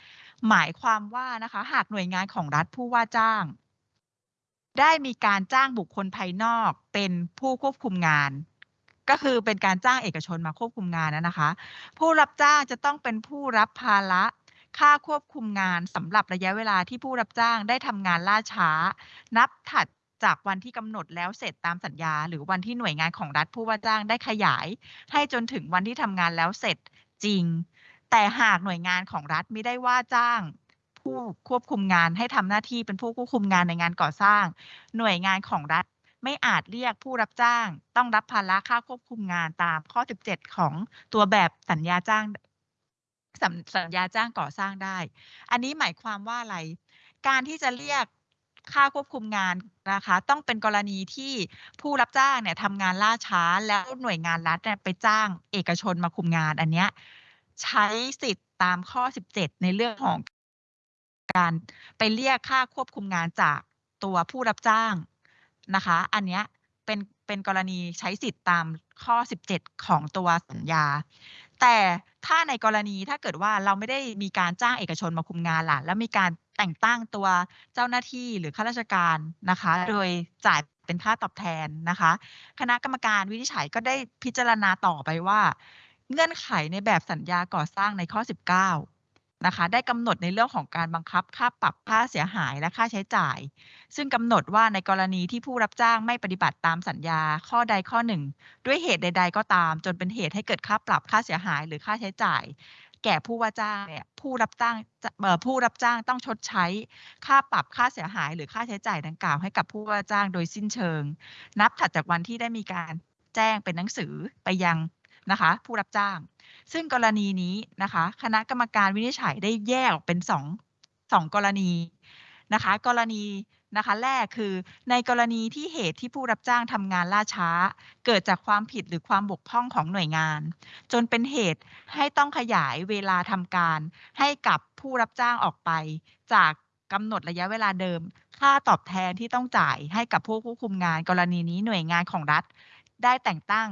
หมายความว่านะคะหากหน่วยงานของรัฐผู้ว่าจ้าง ได้มีการจ้างบุคคลภายนอกเป็นผู้ควบคุมงาน ก็คือเป็นการจ้างเอกชนมาควบคุมงานนะนะคะ ผู้รับจ้างจะต้องเป็นผู้รับภาระ ค่าควบคุมงานสำหรับระยะเวลาที่ผู้รับจ้างได้ทำงานล่าช้า นับถัดจากวันที่กำหนดแล้วเสร็จตามสัญญา หรือวันที่หน่วยงานของรัฐผู้ว่าจ้างได้ขยาย ให้จนถึงวันที่ทำงานแล้วเสร็จจริง แต่หากหน่วยงานของรัฐไม่ได้ว่าจ้าง ผู้ควบคุมงานให้ทำหน้าที่เป็นผู้ควบคุมงานในงานก่อสร้าง หน่วยงานของรัฐไม่อาจเรียกผู้รับจ้าง ต้องรับภาระค่าควบคุมงานตามข้อ 17 ของตัวแบบสัญญาจ้าง สัญสัญญาจ้างก่อสร้างได้ อันนี้หมายความว่าอะไร การที่จะเรียกค่าควบคุมงานนะคะ ต้องเป็นกรณีที่ผู้รับจ้างเนี่ยทำงานล่าช้าแล้วหน่วยงานรัฐเนี่ยไปจ้างเอกชนมาคุมงานอันเนี้ยใช้สิทธิ์ตามข้อ 17 ในเรื่องของการไปเรียกค่าควบคุมงานจากตัวผู้รับจ้างนะคะ อันเนี้ยเป็นเป็นกรณีใช้สิทธิ์ตามข้อ 17 ของตัวสัญญา แต่ถ้าในกรณีถ้าเกิดว่าเราไม่ได้มีการจ้างเอกชนมาคุมงานล่ะ แล้วมีการแต่งตั้งตัวเจ้าหน้าที่หรือข้าราชการนะคะ โดยจ่ายเป็นค่าตอบแทนนะคะ คณะกรรมการวินิจฉัยก็ได้พิจารณาต่อไปว่า เงื่อนไขในแบบสัญญาก่อสร้างในข้อ 19 นะคะ ได้กำหนดในเรื่องของการบังคับค่าปรับค่าเสียหายและค่าใช้จ่าย ซึ่งกำหนดว่าในกรณีที่ผู้รับจ้างไม่ปฏิบัติตามสัญญาข้อใดข้อหนึ่ง ด้วยเหตุใด ๆ ก็ตาม จนเป็นเหตุให้เกิดค่าปรับค่าเสียหายหรือค่าใช้จ่าย แก่ผู้ว่าจ้างเนี่ยผู้รับจ้างจะเอ่อผู้รับจ้างต้องชดใช้ค่าปรับค่าเสียหาย หรือค่าใช้จ่ายดังกล่าวให้กับผู้ว่าจ้างโดยสิ้นเชิง นับถัดจากวันที่ได้มีการแจ้งเป็นหนังสือไปยัง นะคะ ผู้รับจ้าง ซึ่งกรณีนี้นะคะ คณะกรรมการวินิจฉัยได้แยกออกเป็นสองสองกรณีนะคะ กรณีนะคะแรกคือในกรณีที่เหตุที่ผู้รับจ้างทำงานล่าช้า เกิดจากความผิดหรือความบกพร่องของหน่วยงาน จนเป็นเหตุให้ต้องขยายเวลาทำการ ให้กับผู้รับจ้างออกไป จากกำหนดระยะเวลาเดิม ค่าตอบแทนที่ต้องจ่ายให้กับผู้ควบคุมงาน กรณีนี้หน่วยงานของรัฐ ได้แต่งตั้ง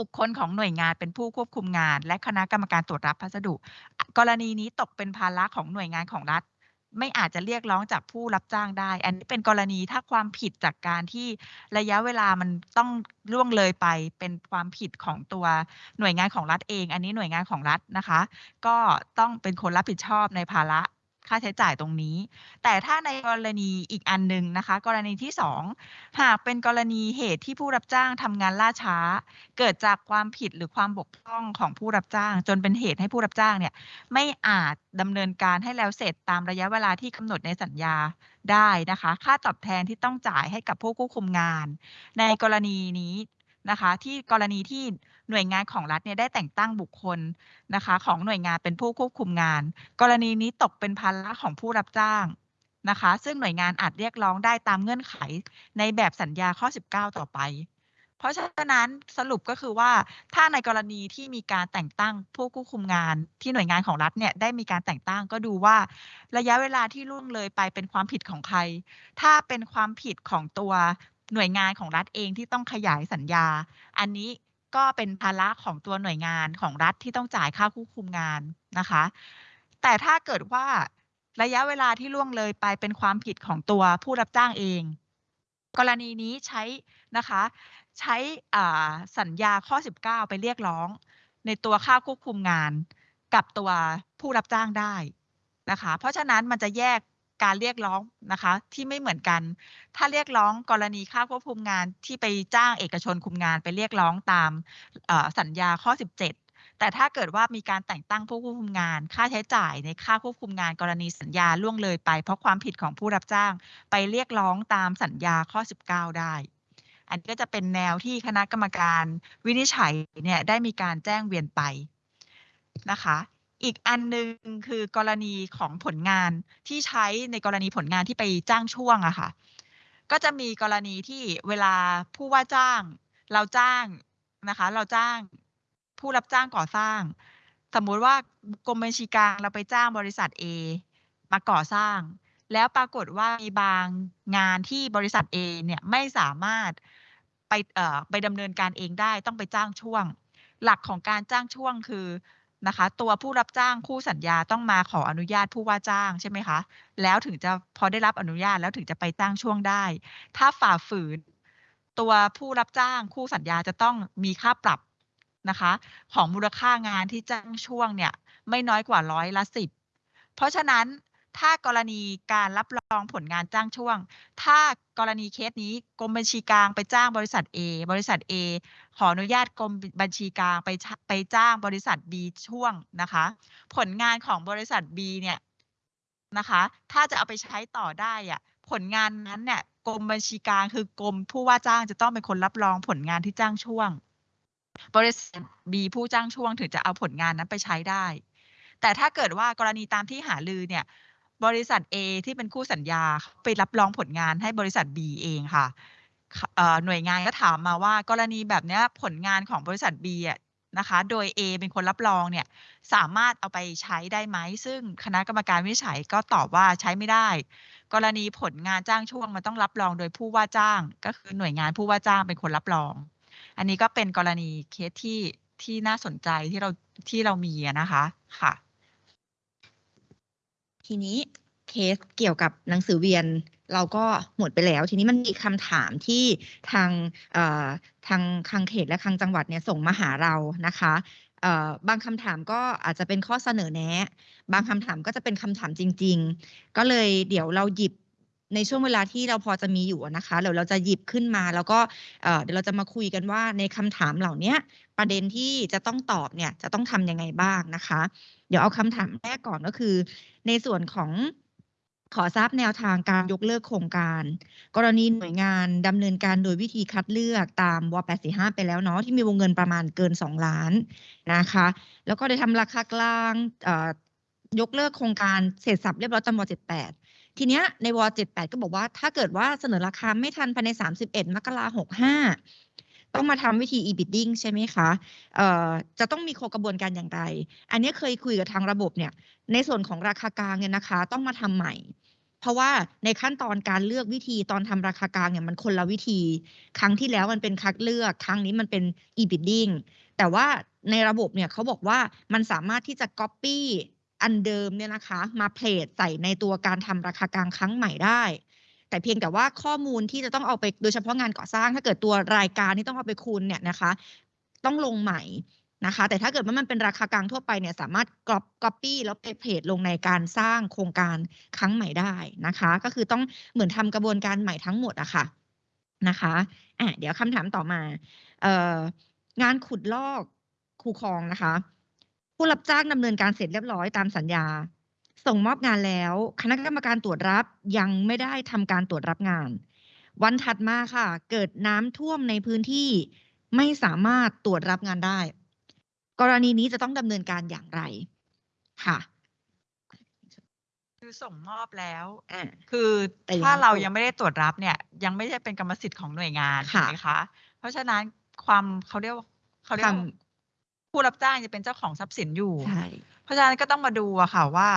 บุคคลของหน่วยงานเป็นผู้ควบคุมงาน และคณะกรรมการตรวจรับพัสดุ กรณีนี้ตกเป็นภาระของหน่วยงานของรัฐ ไม่อาจจะเรียกร้องจากผู้รับจ้างได้ อันนี้เป็นกรณีถ้าความผิดจากการที่ระยะเวลามันต้องล่วงเลยไปเป็นความผิดของตัวหน่วยงานของรัฐเอง อันนี้หน่วยงานของรัฐนะคะ ก็ต้องเป็นคนรับผิดชอบในภาระ ค่าใช้จ่ายตรงนี้ แต่ถ้าในกรณีอีกอันหนึ่งนะคะ กรณีที่สองหากเป็นกรณีเหตุที่ผู้รับจ้างทำงานล่าช้า เกิดจากความผิดหรือความบกพร่องของผู้รับจ้าง จนเป็นเหตุให้ผู้รับจ้างเนี่ยไม่อาจดำเนินการให้แล้วเสร็จตามระยะเวลาที่กำหนดในสัญญาได้นะคะ ค่าตอบแทนที่ต้องจ่ายให้กับผู้ควบคุมงาน ในกรณีนี้ นะคะ ที่กรณีที่หน่วยงานของรัฐเนี่ยได้แต่งตั้งบุคคลนะคะ ของหน่วยงานเป็นผู้ควบคุมงาน กรณีนี้ตกเป็นภาระของผู้รับจ้างนะคะ ซึ่งหน่วยงานอาจเรียกร้องได้ตามเงื่อนไขในแบบสัญญาข้อ 19 ต่อไป เพราะฉะนั้นสรุปก็คือว่าถ้าในกรณีที่มีการแต่งตั้งผู้ควบคุมงาน ที่หน่วยงานของรัฐเนี่ยได้มีการแต่งตั้งก็ดูว่า ระยะเวลาที่ล่วงเลยไปเป็นความผิดของใคร ถ้าเป็นความผิดของตัว หน่วยงานของรัฐเองที่ต้องขยายสัญญา อันนี้ก็เป็นภาระของตัวหน่วยงานของรัฐที่ต้องจ่ายค่าควบคุมงานนะคะ แต่ถ้าเกิดว่าระยะเวลาที่ล่วงเลยไปเป็นความผิดของตัวผู้รับจ้างเอง กรณีนี้ใช้นะคะ ใช้สัญญาข้อ 19 ไปเรียกร้อง ในตัวค่าควบคุมงานกับตัวผู้รับจ้างได้นะคะ เพราะฉะนั้นมันจะแยก การเรียกร้องนะคะที่ไม่เหมือนกัน ถ้าเรียกร้องกรณีค่าควบคุมงานที่ไปจ้างเอกชนคุมงานไปเรียกร้องตามสัญญาข้อ 17 แต่ถ้าเกิดว่ามีการแต่งตั้งผู้ควบคุมงาน ค่าใช้จ่ายในค่าควบคุมงานกรณีสัญญาล่วงเลยไป เพราะความผิดของผู้รับจ้าง ไปเรียกร้องตามสัญญาข้อ 19 ได้ อันนี้ก็จะเป็นแนวที่คณะกรรมการวินิจฉัยเนี่ยได้มีการแจ้งเวียนไปนะคะ อีกอันหนึ่งคือกรณีของผลงานที่ใช้ในกรณีผลงานที่ไปจ้างช่วงอะค่ะ ก็จะมีกรณีที่เวลาผู้ว่าจ้าง เราจ้างนะคะ เราจ้างผู้รับจ้างก่อสร้าง สมมุติว่ากรมบัญชีกลางเราไปจ้างบริษัท A มาก่อสร้าง แล้วปรากฏว่ามีบางงานที่บริษัท A เนี่ยไม่สามารถไปเอ่อไปดำเนินการเองได้ต้องไปจ้างช่วง หลักของการจ้างช่วงคือ นะคะ ตัวผู้รับจ้างคู่สัญญาต้องมาขออนุญาตผู้ว่าจ้างใช่ไหมคะ แล้วถึงจะพอได้รับอนุญาตแล้วถึงจะไปจ้างช่วงได้ ถ้าฝ่าฝืน ตัวผู้รับจ้างคู่สัญญาจะต้องมีค่าปรับนะคะ ของมูลค่างานที่จ้างช่วงเนี่ย ไม่น้อยกว่าร้อยละสิบเพราะฉะนั้นถ้ากรณีการรับรองผลงานจ้างช่วง ถ้ากรณีเคสนี้กรมบัญชีกลางไปจ้างบริษัท A บริษัท A ขออนุญาตกรมบัญชีกลางไปไปจ้างบริษัท B ช่วงนะคะ ผลงานของบริษัท B เนี่ยนะคะ ถ้าจะเอาไปใช้ต่อได้อะผลงานนั้นเนี่ยกรมบัญชีกลางคือกรมผู้ว่าจ้างจะต้องเป็นคนรับรองผลงานที่จ้างช่วง บริษัท B ผู้จ้างช่วงถึงจะเอาผลงานนั้นไปใช้ได้ แต่ถ้าเกิดว่ากรณีตามที่หาลือเนี่ยบริษัท A ที่เป็นคู่สัญญาไปรับรองผลงานให้บริษัท B เองค่ะ หน่วยงานก็ถามมาว่ากรณีแบบนี้ผลงานของบริษัท B อะนะคะ โดย A เป็นคนรับรองเนี่ยสามารถเอาไปใช้ได้ไหม ซึ่งคณะกรรมการวิจัยก็ตอบว่าใช้ไม่ได้ กรณีผลงานจ้างช่วงมันต้องรับรองโดยผู้ว่าจ้าง ก็คือหน่วยงานผู้ว่าจ้างเป็นคนรับรอง อันนี้ก็เป็นกรณีเคสที่ที่น่าสนใจที่เราที่เรามีนะคะค่ะ ทีนี้เคสเกี่ยวกับหนังสือเวียน เราก็หมดไปแล้ว ทีนี้มันมีคำถามที่ทางทางทางเขตและทางจังหวัดเนี่ยส่งมาหาเรานะคะบางคำถามก็อาจจะเป็นข้อเสนอแนะ บางคำถามก็จะเป็นคำถามจริง ๆ ก็เลยเดี๋ยวเราหยิบในช่วงเวลาที่เราพอจะมีอยู่นะคะเดี๋ยวเราจะหยิบขึ้นมาแล้วก็เดี๋ยวเราจะมาคุยกันว่าในคำถามเหล่านี้ประเด็นที่จะต้องตอบเนี่ยจะต้องทำยังไงบ้างนะคะ เดี๋ยวเอาคำถามแรกก่อนก็คือ ในส่วนของ ขอทราบแนวทางการยกเลิกโครงการ กรณีหน่วยงานดำเนินการโดยวิธีคัดเลือกตามว845 ไปแล้วเนาะที่มีวงเงินประมาณเกิน 2 ล้านนะคะ แล้วก็ได้ทำราคากลางยกเลิกโครงการเสร็จสับเรียบร้อยตามว78 ทีเนี้ยในว78 ก็บอกว่าถ้าเกิดว่าเสนอราคาไม่ทันภายใน 31 มกราคม65ต้องมาทำวิธี e-bidding ใช่ไหมคะเอ่อจะต้องมีโครกระบวนการอย่างไร อันนี้เคยคุยกับทางระบบเนี่ย ในส่วนของราคากลางเนี่ยนะคะ ต้องมาทำใหม่ เพราะว่าในขั้นตอนการเลือกวิธีตอนทำราคากลางเนี่ยมันคนละวิธี ครั้งที่แล้วมันเป็นคัดเลือก ครั้งนี้มันเป็น e-bidding แต่ว่าในระบบเนี่ยเขาบอกว่ามันสามารถที่จะ copy อันเดิมเนี่ยนะคะ มาเพลทใส่ในตัวการทำราคากลางครั้งใหม่ได้ แต่เพียงแต่ว่าข้อมูลที่จะต้องเอาไปโดยเฉพาะงานก่อสร้าง ถ้าเกิดตัวรายการที่ต้องเอาไปคูณเนี่ยนะคะ ต้องลงใหม่ นะคะ แต่ถ้าเกิดว่ามันเป็นราคากลางทั่วไปเนี่ยสามารถก๊อปก๊อปปี้แล้วไปเพจลงในการสร้างโครงการครั้งใหม่ได้นะคะ ก็คือต้องเหมือนทำกระบวนการใหม่ทั้งหมดอะค่ะนะคะอะเดี๋ยวคำถามต่อมาเอ่องานขุดลอกคูคลองนะคะ ผู้รับจ้างดำเนินการเสร็จเรียบร้อยตามสัญญา ส่งมอบงานแล้ว คณะกรรมการตรวจรับยังไม่ได้ทำการตรวจรับงาน วันถัดมาค่ะ เกิดน้ำท่วมในพื้นที่ไม่สามารถตรวจรับงานได้ กรณีนี้จะต้องดำเนินการอย่างไรค่ะ คือส่งมอบแล้ว อ่า คือแต่ยังถ้าไม่เราตรวจยังไม่ได้ตรวจรับเนี่ย ยังไม่ใช่เป็นกรรมสิทธิ์ของหน่วยงานค่ะถูกไหมคะ เพราะฉะนั้นความเขาเรียกว่าเขาเรียกว่าท ผู้รับจ้างจะเป็นเจ้าของทรัพย์สินอยู่ ใช่ เพราะฉะนั้นก็ต้องมาดูอะค่ะว่า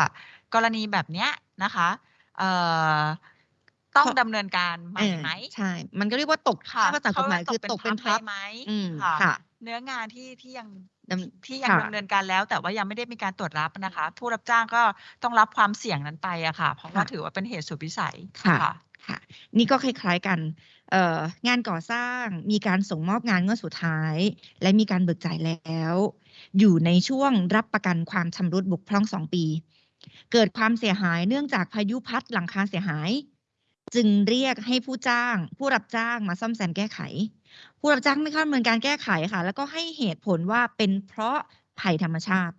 กรณีแบบเนี้ยนะคะเอ่อต้องดำเนินการใหม่เออไหมใช่ มันก็เรียกว่าตกค่ะถ้าภาษากฎหมายคือตกเป็นพับได้ไหมอืม ค่ะ ค่ะ เนื้องานที่ที่ยังดำ ที่ยังค่ะดำเนินการแล้ว แต่ว่ายังไม่ได้มีการตรวจรับนะคะ ผู้รับจ้างก็ต้องรับความเสี่ยงนั้นไปอะค่ะ เพราะว่าค่ะถือว่าเป็นเหตุสุดวิสัยค่ะค่ะค่ะนี่ก็คล้ายๆกันเอ่องานก่อสร้างมีการส่งมอบงานงวดสุดท้าย และมีการเบิกจ่ายแล้ว อยู่ในช่วงรับประกันความชำรุดบกพร่องสองปี เกิดความเสียหายเนื่องจากพายุพัดหลังคาเสียหาย จึงเรียกให้ผู้จ้าง ผู้รับจ้างมาซ่อมแซมแก้ไข ผู้รับจ้างไม่เข้าดำเนินการแก้ไขค่ะ แล้วก็ให้เหตุผลว่าเป็นเพราะภัยธรรมชาติ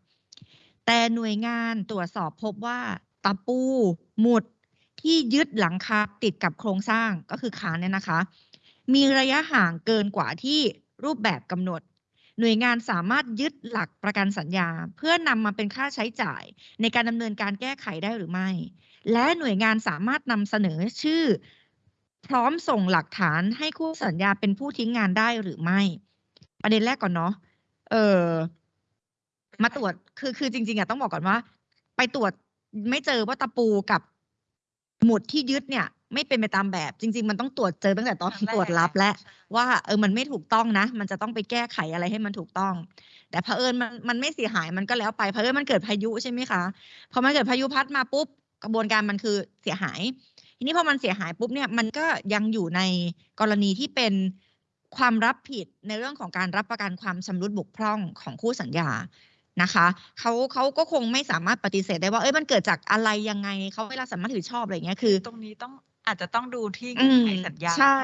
แต่หน่วยงานตรวจสอบพบว่าตะปูหมุดที่ยึดหลังคาติดกับโครงสร้างก็คือคานเนี่ยนะคะ มีระยะห่างเกินกว่าที่รูปแบบกำหนด หน่วยงานสามารถยึดหลักประกันสัญญา เพื่อนำมาเป็นค่าใช้จ่ายในการดำเนินการแก้ไขได้หรือไม่ และหน่วยงานสามารถนำเสนอชื่อ พร้อมส่งหลักฐานให้คู่สัญญาเป็นผู้ทิ้งงานได้หรือไม่ ประเด็นแรกก่อนเนาะเออมาตรวจคือคือจริง ๆอะต้องบอกก่อนว่า ไปตรวจไม่เจอว่าตะปูกับหมุดที่ยึดเนี่ย ไม่เป็นไปตามแบบ จริง ๆ มันต้องตรวจเจอตั้งแต่ตอนครั้งแรกตรวจรับแล้วใช่ว่าเออมันไม่ถูกต้องนะ มันจะต้องไปแก้ไขอะไรให้มันถูกต้อง แต่เผอิญมันมันไม่เสียหายมันก็แล้วไปเผอิญมันเกิดพายุใช่ไหมคะพอมันเกิดพายุพัดมาปุ๊บ กระบวนการมันคือเสียหาย ทีนี้พอมันเสียหายปุ๊บเนี่ยมันก็ยังอยู่ในกรณีที่เป็นความรับผิดในเรื่องของการรับประกันความชำรุดบกพร่องของคู่สัญญานะคะเขาเขาก็คงไม่สามารถปฏิเสธได้ว่าเอ้ยมันเกิดจากอะไรยังไงเขาไม่รับสามารถถือชอบอะไรอย่างเงี้ยคือ ตรงนี้ต้องอาจจะต้องดูที่อืเงื่อนมไขสัญญาใช่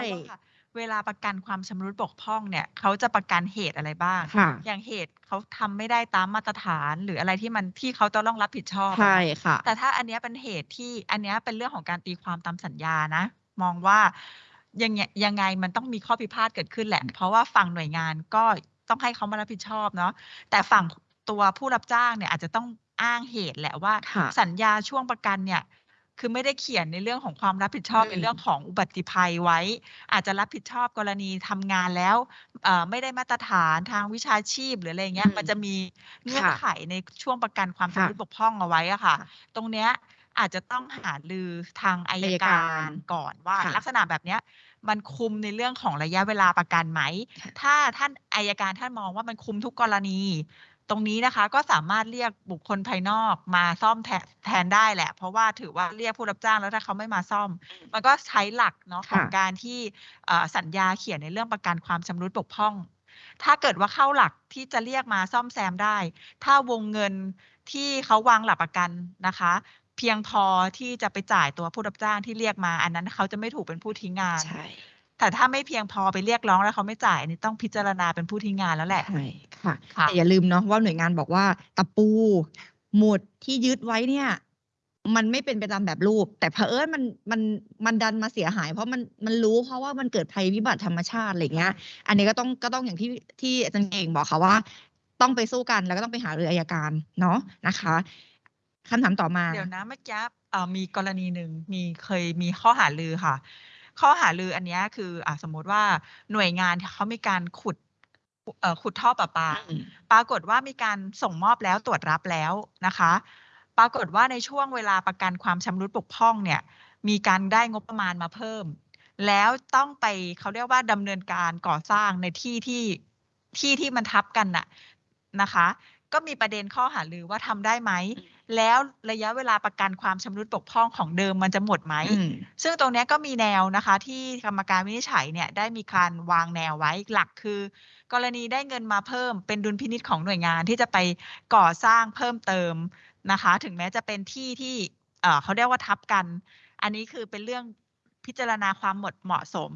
เพราะว่าเวลาประกันความชำรุดบกพร่องเนี่ยเขาจะประกันเหตุอะไรบ้าง ค่ะ อย่างเหตุเขาทำไม่ได้ตามมาตรฐานหรืออะไรที่มันที่เขาจะต้องรับผิดชอบอะใช่นะค่ะ แต่ถ้าอันเนี้ยเป็นเหตุที่อันเนี้ยเป็นเรื่องของการตีความตามสัญญานะ มองว่ายังไงยังไงมันต้องมีข้อพิพาทเกิดขึ้นแหละ เพราะว่าฝั่งหน่วยงานก็ต้องให้เขามารับผิดชอบเนาะแต่ฝั่งตัวผู้รับจ้างเนี่ยอาจจะต้องอ้างเหตุแหละว่า ค่ะ สัญญาช่วงประกันเนี่ย คือไม่ได้เขียนในเรื่องของความรับผิดชอบอืมในเรื่องของอุบัติภัยไว้ อาจจะรับผิดชอบกรณีทำงานแล้วเอ่อไม่ได้มาตรฐานทางวิชาชีพหรืออะไรเงี้ยอืมมันจะมีเงื่อนค่ะไขในช่วงประกันความค่ะชำรุดบกพร่องเอาไว้อะค่ะค่ะ ตรงเนี้ยอาจจะต้องหาลือทางอายอัยกาการรก่อนว่าค่ะลักษณะแบบเนี้ยมันคุมในเรื่องของระยะเวลาประกันไหมค่ะถ้าท่านอายการท่านมองว่ามันคุมทุกกรณี ตรงนี้นะคะก็สามารถเรียกบุคคลภายนอกมาซ่อมแทนแทนได้แหละ เพราะว่าถือว่าเรียกผู้รับจ้างแล้วถ้าเขาไม่มาซ่อม มันก็ใช้หลักเนาะของค่ะการที่เอ่อสัญญาเขียนในเรื่องประกันความชำรุดบกพร่อง ถ้าเกิดว่าเข้าหลักที่จะเรียกมาซ่อมแซมได้ ถ้าวงเงินที่เขาวางหลักประกันนะคะเพียงพอที่จะไปจ่ายตัวผู้รับจ้างที่เรียกมา อันนั้นเขาจะไม่ถูกเป็นผู้ทิ้งงานใช่ แต่ถ้าไม่เพียงพอไปเรียกร้องแล้วเขาไม่จ่ายอันนี้ต้องพิจารณาเป็นผู้ทิ้งงานแล้วแหละใช่ค่ะค่ะแต่อย่าลืมเนาะว่าหน่วยงานบอกว่าตะปู หมุดที่ยึดไว้เนี่ย มันไม่เป็นไปตามแบบรูป แต่เผอิญมันมันมันดันมาเสียหาย เพราะมันมันรู้เพราะว่ามันเกิดภัยพิบัติธรรมชาติอะไรเงี้ย อันนี้ก็ต้องก็ต้องอย่างที่ที่อาจารย์เก่งบอกค่ะว่า ต้องไปสู้กันแล้วก็ต้องไปหารืออายการเนาะนะคะคำถามต่อมา เดี๋ยวนะเมื่อกี้เอ่อมีกรณีหนึ่งมีเคยมีข้อหาลือค่ะ ข้อหาลืออันเนี้ยคืออะสมมติว่าหน่วยงานเขามีการขุดเอ่อขุดท่อประปาอืมปรากฏว่ามีการส่งมอบแล้วตรวจรับแล้วนะคะ ปรากฏว่าในช่วงเวลาประกันความชำรุดบกพร่องเนี่ย มีการได้งบประมาณมาเพิ่ม แล้วต้องไปเขาเรียกว่าดำเนินการก่อสร้างในที่ที่ที่ที่มันทับกันน่ะนะคะ ก็มีประเด็นข้อหาลือว่าทำได้ไหม แล้วระยะเวลาประกันความชำรุดบกพร่องของเดิมมันจะหมดไหมอืมซึ่งตรงเนี้ยก็มีแนวนะคะ ที่กรรมการวินิจฉัยเนี่ยได้มีการวางแนวไว้หลักคือ กรณีได้เงินมาเพิ่มเป็นดุลพินิจของหน่วยงานที่จะไปก่อสร้างเพิ่มเติมนะคะ ถึงแม้จะเป็นที่ที่เอ่อเขาเรียกว่าทับกัน อันนี้คือเป็นเรื่องพิจารณาความหมดเหมาะสม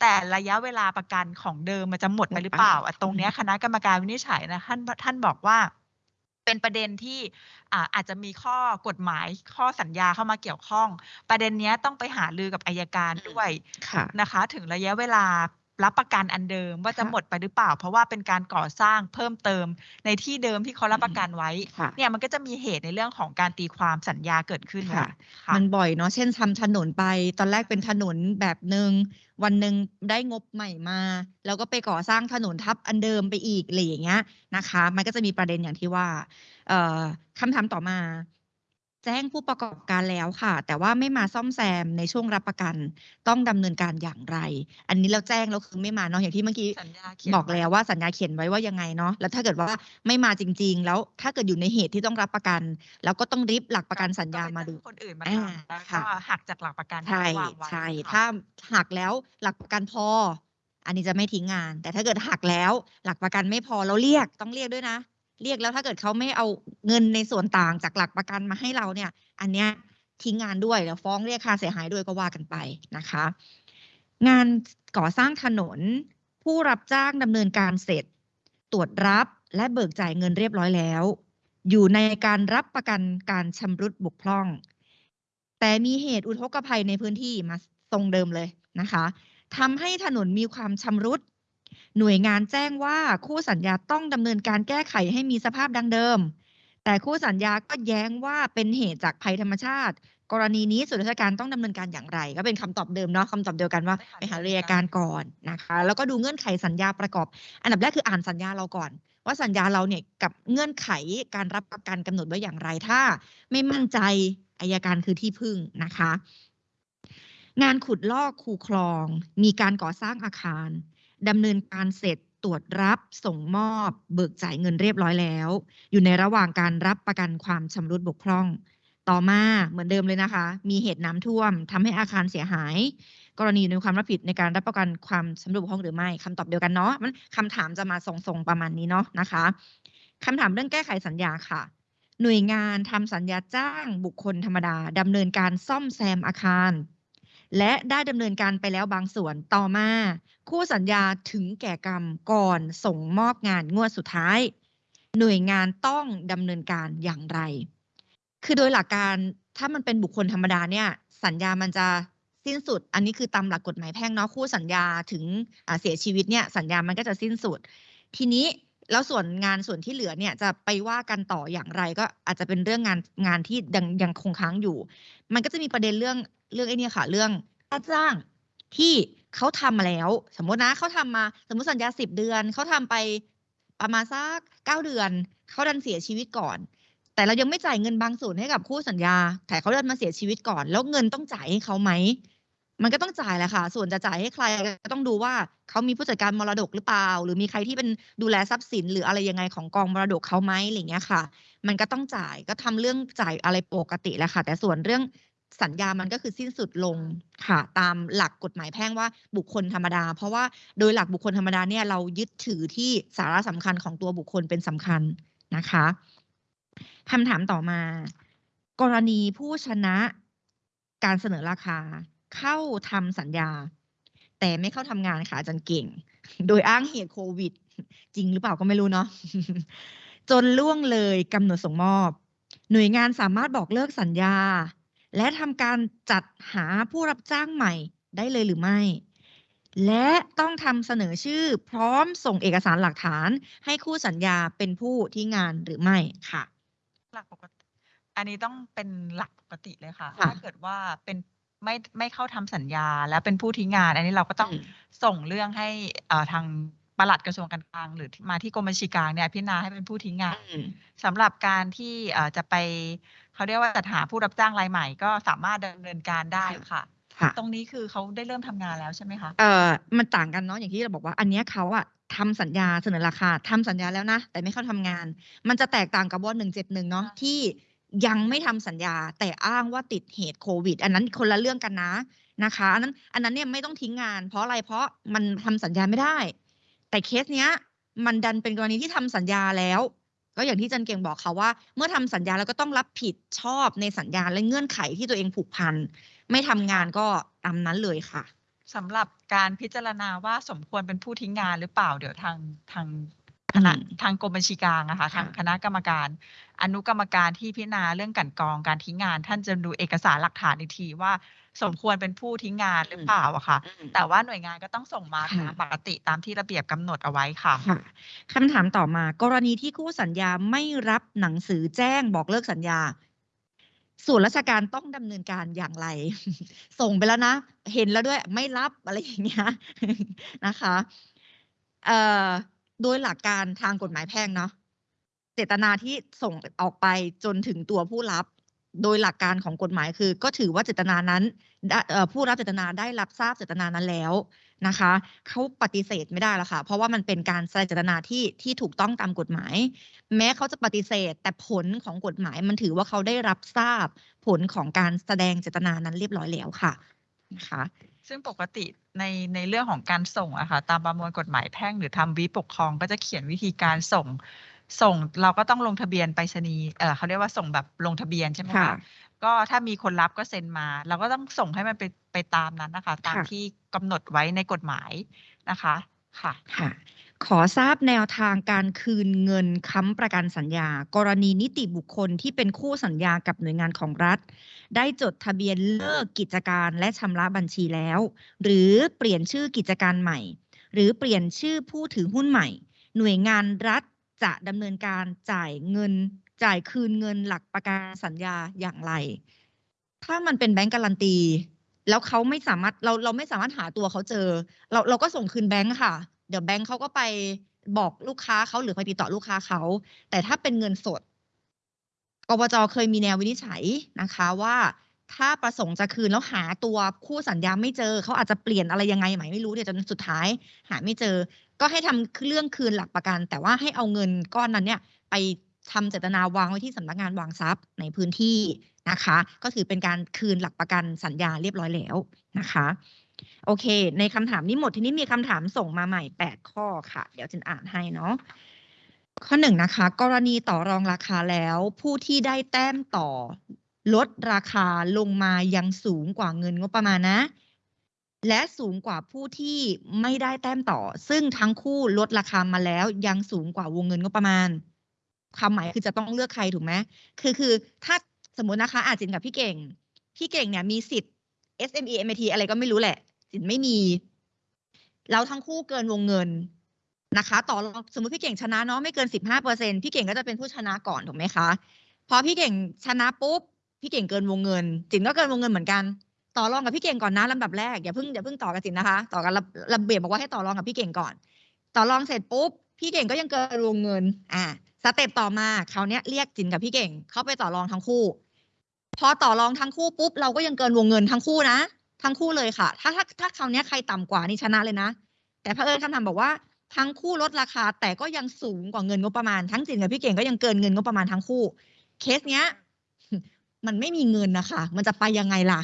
แต่ระยะเวลาประกันของเดิมมันจะหมดไปหรือเปล่าอะตรงเนี้ยคณะกรรมการวินิจฉัยนะท่านท่านบอกว่า เป็นประเด็นที่อ่าอาจจะมีข้อกฎหมายข้อสัญญาเข้ามาเกี่ยวข้อง ประเด็นเนี้ยต้องไปหารือกับอายการอืมด้วยค่ะนะคะ ถึงระยะเวลา รับประกันอันเดิมว่าจะค่ะหมดไปหรือเปล่า เพราะว่าเป็นการก่อสร้างเพิ่มเติมในที่เดิมที่เขารับประกันไว้ค่ะเนี่ยมันก็จะมีเหตุในเรื่องของการตีความสัญญาเกิดขึ้นค่ะค่ะมันบ่อยเนาะเช่นทำถนนไป ตอนแรกเป็นถนนแบบหนึ่งวันหนึ่งได้งบใหม่มา แล้วก็ไปก่อสร้างถนนทับอันเดิมไปอีกอะไรอย่างเงี้ยนะคะ มันก็จะมีประเด็นอย่างที่ว่าเอ่อคำถามต่อมา แจ้งผู้ประกอบการแล้วค่ะ แต่ว่าไม่มาซ่อมแซมในช่วงรับประกัน ต้องดำเนินการอย่างไร อันนี้เราแจ้งแล้วคือไม่มาเนาะอย่างที่เมื่อกี้สัญญาเขียนบอกไว้แล้วว่าสัญญาเขียนไว้ว่ายังไงเนาะแล้วถ้าเกิดว่าไม่มาจริง ๆ แล้วถ้าเกิดอยู่ในเหตุที่ต้องรับประกัน แล้วก็ต้องริบหลักประกันสัญญามาดูก็ไปจ้งคนอื่นมาอ่าทำแล้วค่ะก็หักจากหลักประกันที่ใช่เขาวางไว้ใช่ค่ะถ้าหักแล้วหลักประกันพอ อันนี้จะไม่ทิ้งงาน แต่ถ้าเกิดหักแล้ว หลักประกันไม่พอเราเรียกต้องเรียกด้วยนะ เรียกแล้วถ้าเกิดเขาไม่เอาเงินในส่วนต่างจากหลักประกันมาให้เราเนี่ย อันเนี้ยทิ้งงานด้วยแล้วฟ้องเรียกค่าเสียหายด้วยก็ว่ากันไปนะคะ งานก่อสร้างถนน ผู้รับจ้างดำเนินการเสร็จ ตรวจรับและเบิกจ่ายเงินเรียบร้อยแล้ว อยู่ในการรับประกันการชำรุดบกพร่อง แต่มีเหตุอุทกภัยในพื้นที่มาทรงเดิมเลยนะคะทำให้ถนนมีความชำรุด หน่วยงานแจ้งว่าคู่สัญญาต้องดำเนินการแก้ไขให้มีสภาพดังเดิม แต่คู่สัญญาก็แย้งว่าเป็นเหตุจากภัยธรรมชาติ กรณีนี้ส่วนราชการต้องดำเนินการอย่างไร ก็เป็นคำตอบเดิมเนาะคำตอบเดียวกันว่าไปหาเรียการก่อนนะคะ แล้วก็ดูเงื่อนไขสัญญาประกอบ อันดับแรกคืออ่านสัญญาเราก่อนว่าสัญญาเราเนี่ยกับเงื่อนไขการรับประกันกำหนดไว้อย่างไรถ้า ไม่มั่นใจอายการคือที่พึ่งนะคะ งานขุดลอกคูคลอง มีการก่อสร้างอาคาร ดำเนินการเสร็จตรวจรับส่งมอบเบิกจ่ายเงินเรียบร้อยแล้ว อยู่ในระหว่างการรับประกันความชำรุดบกพร่อง ต่อมาเหมือนเดิมเลยนะคะ มีเหตุน้ำท่วมทำให้อาคารเสียหาย กรณีอยู่ในความรับผิดในการรับประกันความชำรุดบกพร่องหรือไม่คำตอบเดียวกันเนาะมันคำถามจะมาทรงๆประมาณนี้เนาะนะคะคำถามเรื่องแก้ไขสัญญาค่ะ หน่วยงานทำสัญญาจ้างบุคคลธรรมดาดำเนินการซ่อมแซมอาคาร และได้ดำเนินการไปแล้วบางส่วนต่อมา คู่สัญญาถึงแก่กรรมก่อนส่งมอบงานงวดสุดท้าย หน่วยงานต้องดำเนินการอย่างไร คือโดยหลักการถ้ามันเป็นบุคคลธรรมดาเนี่ย สัญญามันจะสิ้นสุด อันนี้คือตามหลักกฎหมายแพ่งเนาะคู่สัญญาถึงเสียชีวิตเนี่ยสัญญามันก็จะสิ้นสุด ทีนี้ แล้วส่วนงานส่วนที่เหลือเนี่ยจะไปว่ากันต่ออย่างไร ก็อาจจะเป็นเรื่องงานงานที่ยังยังคงค้างอยู่ มันก็จะมีประเด็นเรื่องเรื่องไอ้นี่ค่ะ เรื่องค่าจ้างที่เขาทำมาแล้ว สมมตินะเขาทำมาสมมติสัญญาสิบเดือนเขาทำไปประมาณสักเก้าเดือนเขาดันเสียชีวิตก่อน แต่เรายังไม่จ่ายเงินบางส่วนให้กับคู่สัญญาแต่เขาดันมาเสียชีวิตก่อน แล้วเงินต้องจ่ายให้เขาไหม มันก็ต้องจ่ายแหละค่ะ ส่วนจะจ่ายให้ใครก็ต้องดูว่าเขามีผู้จัดการมรดกหรือเปล่า หรือมีใครที่เป็นดูแลทรัพย์สิน หรืออะไรยังไงของกองมรดกเขาไหมอะไรเงี้ยค่ะ มันก็ต้องจ่ายก็ทำเรื่องจ่ายอะไรปกติแหละค่ะ แต่ส่วนเรื่องสัญญามันก็คือสิ้นสุดลงค่ะตามหลักกฎหมายแพ่งว่าบุคคลธรรมดา เพราะว่าโดยหลักบุคคลธรรมดาเนี่ยเรายึดถือที่สาระสำคัญของตัวบุคคลเป็นสำคัญนะคะคำถามต่อมา กรณีผู้ชนะการเสนอราคา เข้าทำสัญญา แต่ไม่เข้าทำงานค่ะอาจารย์เก่ง โดยอ้างเหตุโควิด จริงหรือเปล่าก็ไม่รู้เนาะจนล่วงเลยกำหนดส่งมอบ หน่วยงานสามารถบอกเลิกสัญญา และทำการจัดหาผู้รับจ้างใหม่ได้เลยหรือไม่ และต้องทำเสนอชื่อพร้อมส่งเอกสารหลักฐาน ให้คู่สัญญาเป็นผู้ที่งานหรือไม่ค่ะ หลักปกติ อันนี้ต้องเป็นหลักปกติเลยค่ะค่ะถ้าเกิดว่าเป็น ไม่ไม่เข้าทำสัญญา แล้วเป็นผู้ทิ้งงาน อันนี้เราก็ต้องอืมส่งเรื่องให้เอ่อทางปลัดกระทรวงการคลังหรือที่มาที่กรมบัญชีกลางเนี่ยพิจารณาให้เป็นผู้ทิ้งงานอืมสำหรับการที่เอ่อจะไปเขาเรียกว่าจัดหาผู้รับจ้างรายใหม่ ก็สามารถดำเนินการได้ค่ะค่ะ ตรงนี้คือเขาได้เริ่มทำงานแล้วใช่ไหมคะเอ่อมันต่างกันเนาะอย่างที่เราบอกว่า อันเนี้ยเขาอะทำสัญญาเสนอราคาทำสัญญาแล้วนะ แต่ไม่เข้าทำงาน มันจะแตกต่างกับว่าหนึ่งเจ็ดหนึ่งเนาะใช่ที่ ยังไม่ทำสัญญาแต่อ้างว่าติดเหตุโควิด อันนั้นคนละเรื่องกันนะนะคะ อันนั้นอันนั้นเนี่ยไม่ต้องทิ้งงาน เพราะอะไรเพราะมันทำสัญญาไม่ได้ แต่เคสเนี้ย มันดันเป็นกรณีที่ทำสัญญาแล้ว ก็อย่างที่จันเก่งบอกค่ะว่า เมื่อทำสัญญาแล้วก็ต้องรับผิดชอบในสัญญาและเงื่อนไขที่ตัวเองผูกพันไม่ทำงานก็ตามนั้นเลยค่ะสำหรับการพิจารณาว่าสมควรเป็นผู้ทิ้งงานหรือเปล่าเดี๋ยวทางทาง คณะอืมทางกรมบัญชีกลางอะค่ะค่ะทางคณะกรรมการ อนุกรรมการที่พิจารณาเรื่องกลันกรองการทิ้งงาน ท่านจะดูเอกสารหลักฐานอีกทีว่าสมควรเป็นผู้ทิ้งงานหรือเปล่าอะค่ะอืมแต่ว่าหน่วยงานก็ต้องส่งมาค่ะตามปกติตามที่ระเบียบกำหนดเอาไว้ค่ะค่ะคำถามต่อมา กรณีที่คู่สัญญาไม่รับหนังสือแจ้งบอกเลิกสัญญา ส่วนราชการต้องดำเนินการอย่างไร ส่งไปแล้วนะ เห็นแล้วด้วยไม่รับอะไรอย่างเงี้ยนะคะ เอ่อ โดยหลักการทางกฎหมายแพ่งเนาะเจตนาที่ส่งออกไปจนถึงตัวผู้รับ โดยหลักการของกฎหมายคือ ก็ถือว่าเจตนานั้นผู้รับเจตนาได้รับทราบเจตนานั้นแล้วนะคะเขาปฏิเสธไม่ได้แล้วค่ะ เพราะว่ามันเป็นการแสดงเจตนาที่ที่ถูกต้องตามกฎหมาย แม้เขาจะปฏิเสธ แต่ผลของกฎหมายมันถือว่าเขาได้รับทราบผลของการแสดงเจตนานั้นเรียบร้อยแล้วค่ะนะคะ ซึ่งปกติในในเรื่องของการส่งอะค่ะตามประมวลกฎหมายแพ่งหรือทำวิปกครองก็จะเขียนวิธีการส่ง ส่งเราก็ต้องลงทะเบียนไปรษณีย์เออเขาเรียกว่าส่งแบบลงทะเบียนใช่ไหมค่ะ คะก็ถ้ามีคนรับก็เซ็นมา เราก็ต้องส่งให้มันไปไปตามนั้นนะคะ ตามค่ะ ที่กำหนดไว้ในกฎหมายนะคะ ค่ะ ค่ะ ขอทราบแนวทางการคืนเงินค้ำประกันสัญญา กรณีนิติบุคคลที่เป็นคู่สัญญากับหน่วยงานของรัฐ ได้จดทะเบียนเลิกกิจการและชำระบัญชีแล้ว หรือเปลี่ยนชื่อกิจการใหม่ หรือเปลี่ยนชื่อผู้ถือหุ้นใหม่ หน่วยงานรัฐจะดำเนินการจ่ายเงิน จ่ายคืนเงินหลักประกันสัญญาอย่างไร ถ้ามันเป็นแบงก์การันตี แล้วเขาไม่สามารถเราเราไม่สามารถหาตัวเขาเจอ เราเราก็ส่งคืนแบงก์ค่ะ เดี๋ยวแบงก์เขาก็ไปบอกลูกค้าเขาหรือไปติดต่อลูกค้าเขาแต่ถ้าเป็นเงินสดกบจเคยมีแนววินิจฉัยนะคะว่า ถ้าประสงค์จะคืนแล้วหาตัวคู่สัญญาไม่เจอเขาอาจจะเปลี่ยนอะไรยังไงไหมไม่รู้เนี่ยวจนสุดท้าย หาไม่เจอ ก็ให้ทำเรื่องคืนหลักประกัน แต่ว่าให้เอาเงินก้อนนั้นเนี่ย ไปทำเจตนาวางไว้ที่สำนักงานวางทรัพย์ในพื้นที่นะคะ ก็ถือเป็นการคืนหลักประกันสัญญาเรียบร้อยแล้วนะคะ โอเค ในคำถามนี้หมดทีนี้มีคำถามส่งมาใหม่ 8 ข้อค่ะ เดี๋ยวจินอ่านให้เนาะข้อหนึ่งนะคะ กรณีต่อรองราคาแล้ว ผู้ที่ได้แต้มต่อ ลดราคาลงมายังสูงกว่าเงินงบประมาณนะ และสูงกว่าผู้ที่ไม่ได้แต้มต่อ ซึ่งทั้งคู่ลดราคามาแล้วยังสูงกว่าวงเงินงบประมาณความหมายคือจะต้องเลือกใครถูกไหมคือคือถ้าสมมตินะคะอาจินกับพี่เก่ง พี่เก่งเนี่ยมีสิทธิ์ SME MIT อะไรก็ไม่รู้แหละ สินไม่มีแล้วทั้งคู่เกินวงเงินนะคะ ต่อรองสมมติพี่เก่งชนะเนาะไม่เกินสิบห้าเปอร์เซ็นพี่เก่งก็จะเป็นผู้ชนะก่อนถูกไหมคะพอพี่เก่งชนะปุ๊บพี่เก่งเกินวงเงินจินก็เกินวงเงินเหมือนกัน ต่อรองกับพี่เก่งก่อนนะลำดับแรกอย่าเพิ่งอย่าเพิ่งต่อกับจินนะคะ ต่อกันระเบียบบอกว่าให้ต่อรองกับพี่เก่งก่อน ต่อรองเสร็จปุ๊บพี่เก่งก็ยังเกินวงเงิน อ่าสเต็ปต่อมาคราวเนี้ยเรียกจินกับพี่เก่ง เข้าไปต่อรองทั้งคู่ พอต่อรองทั้งคู่ปุ๊บเราก็ยังเกินวงเงินทั้งคู่นะ ทั้งคู่เลยค่ะ ถ้าถ้าถ้าคราวนี้ใครต่ำกว่านี่ชนะเลยนะ แต่เผอิญคำถามบอกว่าทั้งคู่ลดราคา แต่ก็ยังสูงกว่าเงินงบประมาณ ทั้งจินกับพี่เก่งก็ยังเกินเงินงบประมาณทั้งคู่ เคสเนี้ย มันไม่มีเงินนะคะ มันจะไปยังไงล่ะ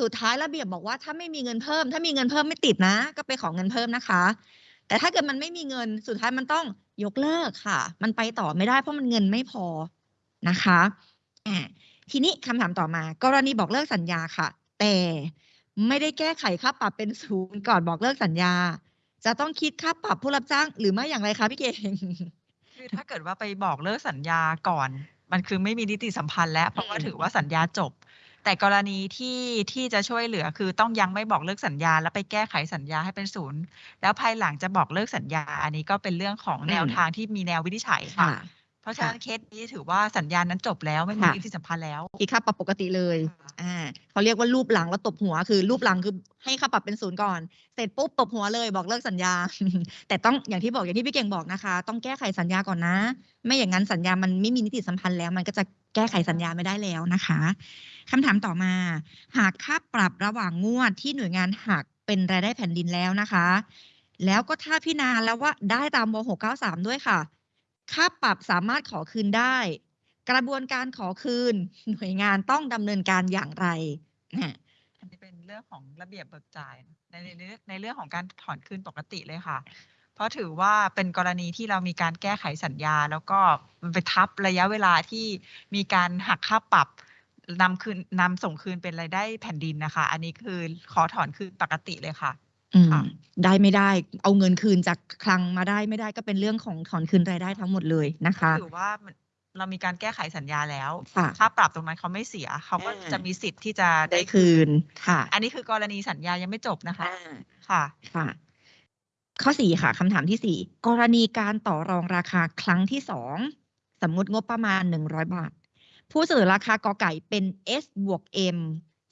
สุดท้ายระเบียบบอกว่าถ้าไม่มีเงินเพิ่ม ถ้ามีเงินเพิ่มไม่ติดนะ ก็ไปขอเงินเพิ่มนะคะ แต่ถ้าเกิดมันไม่มีเงินสุดท้ายมันต้องยกเลิกค่ะ มันไปต่อไม่ได้เพราะมันเงินไม่พอนะคะอ่าทีนี้คำถามต่อมา กรณีบอกเลิกสัญญาค่ะ แต่ ไม่ได้แก้ไขค่าปรับเป็นศูนย์ก่อนบอกเลิกสัญญา จะต้องคิดค่าปรับผู้รับจ้างหรือไม่อย่างไรคะพี่เก่งคือถ้าเกิดว่าไปบอกเลิกสัญญาก่อน มันคือไม่มีนิติสัมพันธ์แล้วเพราะว่าถือว่าสัญญาจบ แต่กรณีที่ที่จะช่วยเหลือคือต้องยังไม่บอกเลิกสัญญา แล้วไปแก้ไขสัญญาให้เป็นศูนย์แล้วภายหลังจะบอกเลิกสัญญา อันนี้ก็เป็นเรื่องของแนวทางที่มีแนววินิจฉัยค่ะ ราะฉะนั้นเคสนี้ถือว่าสัญญานั้นจบแล้วไม่มีค่ะนิติสัมพันธ์แล้วคิดค่าปรับปกติเลยค่ะอ่าเขาเรียกว่ารูปหลังแล้วตบหัวคือ รูปหลังคือให้ค่าปรับเป็นศูนย์ก่อน เสร็จปุ๊บตบหัวเลยบอกเลิกสัญญา แต่ต้องอย่างที่บอกอย่างที่พี่เก่งบอกนะคะ ต้องแก้ไขสัญญาก่อนนะ ไม่อย่างนั้นสัญญามันไม่มีนิติสัมพันธ์แล้ว มันก็จะแก้ไขสัญญาไม่ได้แล้วนะคะคำถามต่อมา หากค่าปรับระหว่างงวดที่หน่วยงานหักเป็นรายได้แผ่นดินแล้วนะคะ แล้วก็ถ้าพิจารณาแล้วว่าได้ตามว693 ด้วยค่ะ ค่าปรับสามารถขอคืนได้ กระบวนการขอคืน หน่วยงานต้องดำเนินการอย่างไรนะอันนี้เป็นเรื่องของระเบียบเบิกจ่ายในในในเรื่องของการถอนคืนปกติเลยค่ะ เพราะถือว่าเป็นกรณีที่เรามีการแก้ไขสัญญา แล้วก็ไปทับระยะเวลาที่มีการหักค่าปรับนำคืนนำส่งคืนเป็นรายได้แผ่นดินนะคะ อันนี้คือขอถอนคืนปกติเลยค่ะ ได้ไม่ได้ เอาเงินคืนจากคลังมาได้ไม่ได้ก็เป็นเรื่องของถอนคืนรายได้ทั้งหมดเลยนะคะถือว่ามันเรามีการแก้ไขสัญญาแล้วค่ะค่าปรับตรงนั้นเขาไม่เสีย เขาก็อ่าจะมีสิทธิ์ที่จะได้คืนค่ะ อันนี้คือกรณีสัญญายังไม่จบนะคะอ่าค่ะค่ะ ข้อสี่ค่ะคำถามที่สี่กรณีการต่อรองราคาครั้งที่สองสมมุติงบประมาณหนึ่งร้อยบาท ผู้เสนอราคากอไก่เป็น S บวก M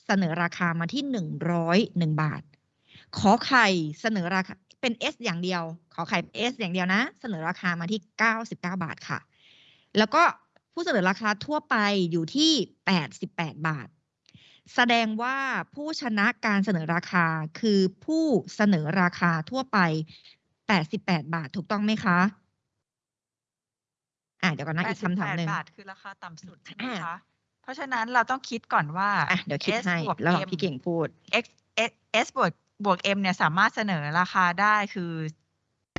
เสนอราคามาที่หนึ่งร้อยหนึ่งบาท ขอไข่เสนอราคาเป็น S อย่างเดียว ขอไข่เป็น S อย่างเดียวนะ เสนอราคามาที่เก้าสิบเก้าบาทค่ะ แล้วก็ผู้เสนอราคาทั่วไปอยู่ที่แปดสิบแปดบาท แสดงว่าผู้ชนะการเสนอราคาคือผู้เสนอราคาทั่วไป 88 บาทถูกต้องไหมคะอะเดี๋ยวก่อนนะอีกคำถามหนึ่ง88บาทคือราคาต่ำสุดใช่ไหมอ่าคะ เพราะฉะนั้นเราต้องคิดก่อนว่าอะเดี๋ยวคิด S ให้บวกแล้ว M พี่เก่งพูด X S S บวก บวก M เนี่ยสามารถเสนอราคาได้คือ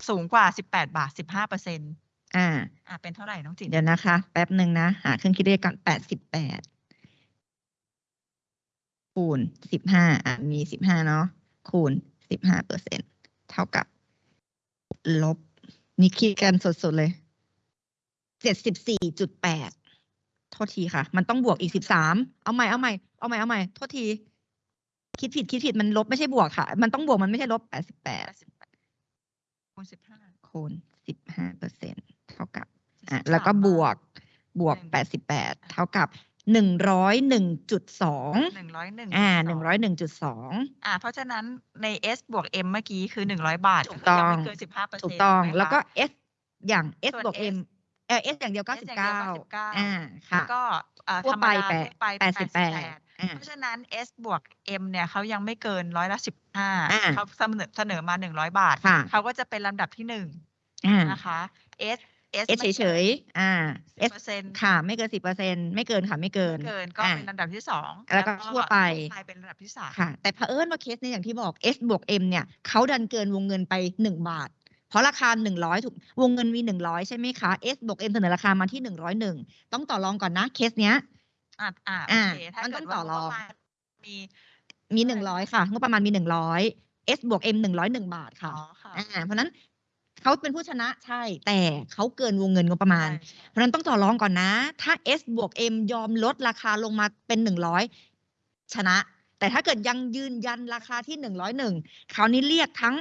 สูงกว่า 18 บาท 15เปอร์เซ็นต์อ่า อะเป็นเท่าไหร่น้องจิ๋นเดี๋ยวนะคะ แป๊บหนึ่งนะ หาเครื่องคิดเลขก่อน88คูณ15อะมี 15 เนาะคูณ 15เปอร์เซ็นเท่ากับ ลบ นี่คิดกันสดๆเลย 74.8 โทษทีค่ะ มันต้องบวกอีก 13 เอาใหม่ เอาใหม่ เอาใหม่ เอาใหม่ โทษที คิดผิดคิดผิดมันลบไม่ใช่บวกค่ะ มันต้องบวกมันไม่ใช่ลบ88 88คูณ15คูณ15เปอร์เซ็นเท่ากับอะ43แล้วก็บวกบวกหนึ่งแปดสิบแปดเท่ากับหนึ่งร้อยหนึ่งจุดสอง101อ่าหนึ่งร้อยหนึ่งจุดสองอ่าเพราะฉะนั้นใน S บวก M เมื่อกี้คือ100บาทถูกต้องยัไม่เกิน15เปอร์เซ็นต์ถูกต้อง แล้วก็ S อย่าง S ส่วนบวก S M เออ S อย่างเดียวเก้าสิบอย่างเดีเก้ายว99อ่าแล้ค่ะวก็อ่าทั่วธรรมไปดาแปดทั่วไปแปดสิบแปด88อ่า เพราะฉะนั้น S บวก M เนี่ยเขายังไม่เกินร้อยละสิบห้าอ่าเขาเสนอเสนอมาหนึ่งร้อยบาทค่ะเขาก็จะเป็นลำดับที่หนึ่งอ่านะคะ S S S เฉยๆ อ่า S เปอร์เซ็นต์ค่ะ ไม่เกินสิบเปอร์เซ็นไม่เกินค่ะ ไม่เกิน เกินก็อ่าเป็นลำดับที่สองแล้วก็ทั่วไปเป็นลำดับที่สามค่ะ แต่เผอิญว่าเคสนี้อย่างที่บอก S บวก M เนี่ยเขาดันเกินวงเงินไปหนึ่งบาท เพราะราคาหนึ่งร้อยถูก วงเงินมีหนึ่งร้อยใช่ไหมคะ S บวก M เสนอราคามาที่หนึ่งร้อยหนึ่งต้องต่อรองก่อนนะ เคสเนี้ย อ่าอ่าอ่าโอเคถ้ามันเกิต้ดองต่ว่าอรองงบประมาณมีมีหนึ่งร้อยค่ะงบประมาณมีหนึ่งร้อย S บวก M หนึ่งร้อยหนึ่งบาทค่ะอ๋อค่ะอ่าเพราะฉะนั้นเขาเป็นผู้ชนะใช่ แต่เขาเกินวงเงินงบประมาณใช่เพราะฉะนั้นต้องต่อรองก่อนนะ ถ้า S บวก M ยอมลดราคาลงมาเป็นหนึ่งร้อยชนะ แต่ถ้าเกิดยังยืนยันราคาที่หนึ่งร้อยหนึ่งคราวนี้เรียกทั้ง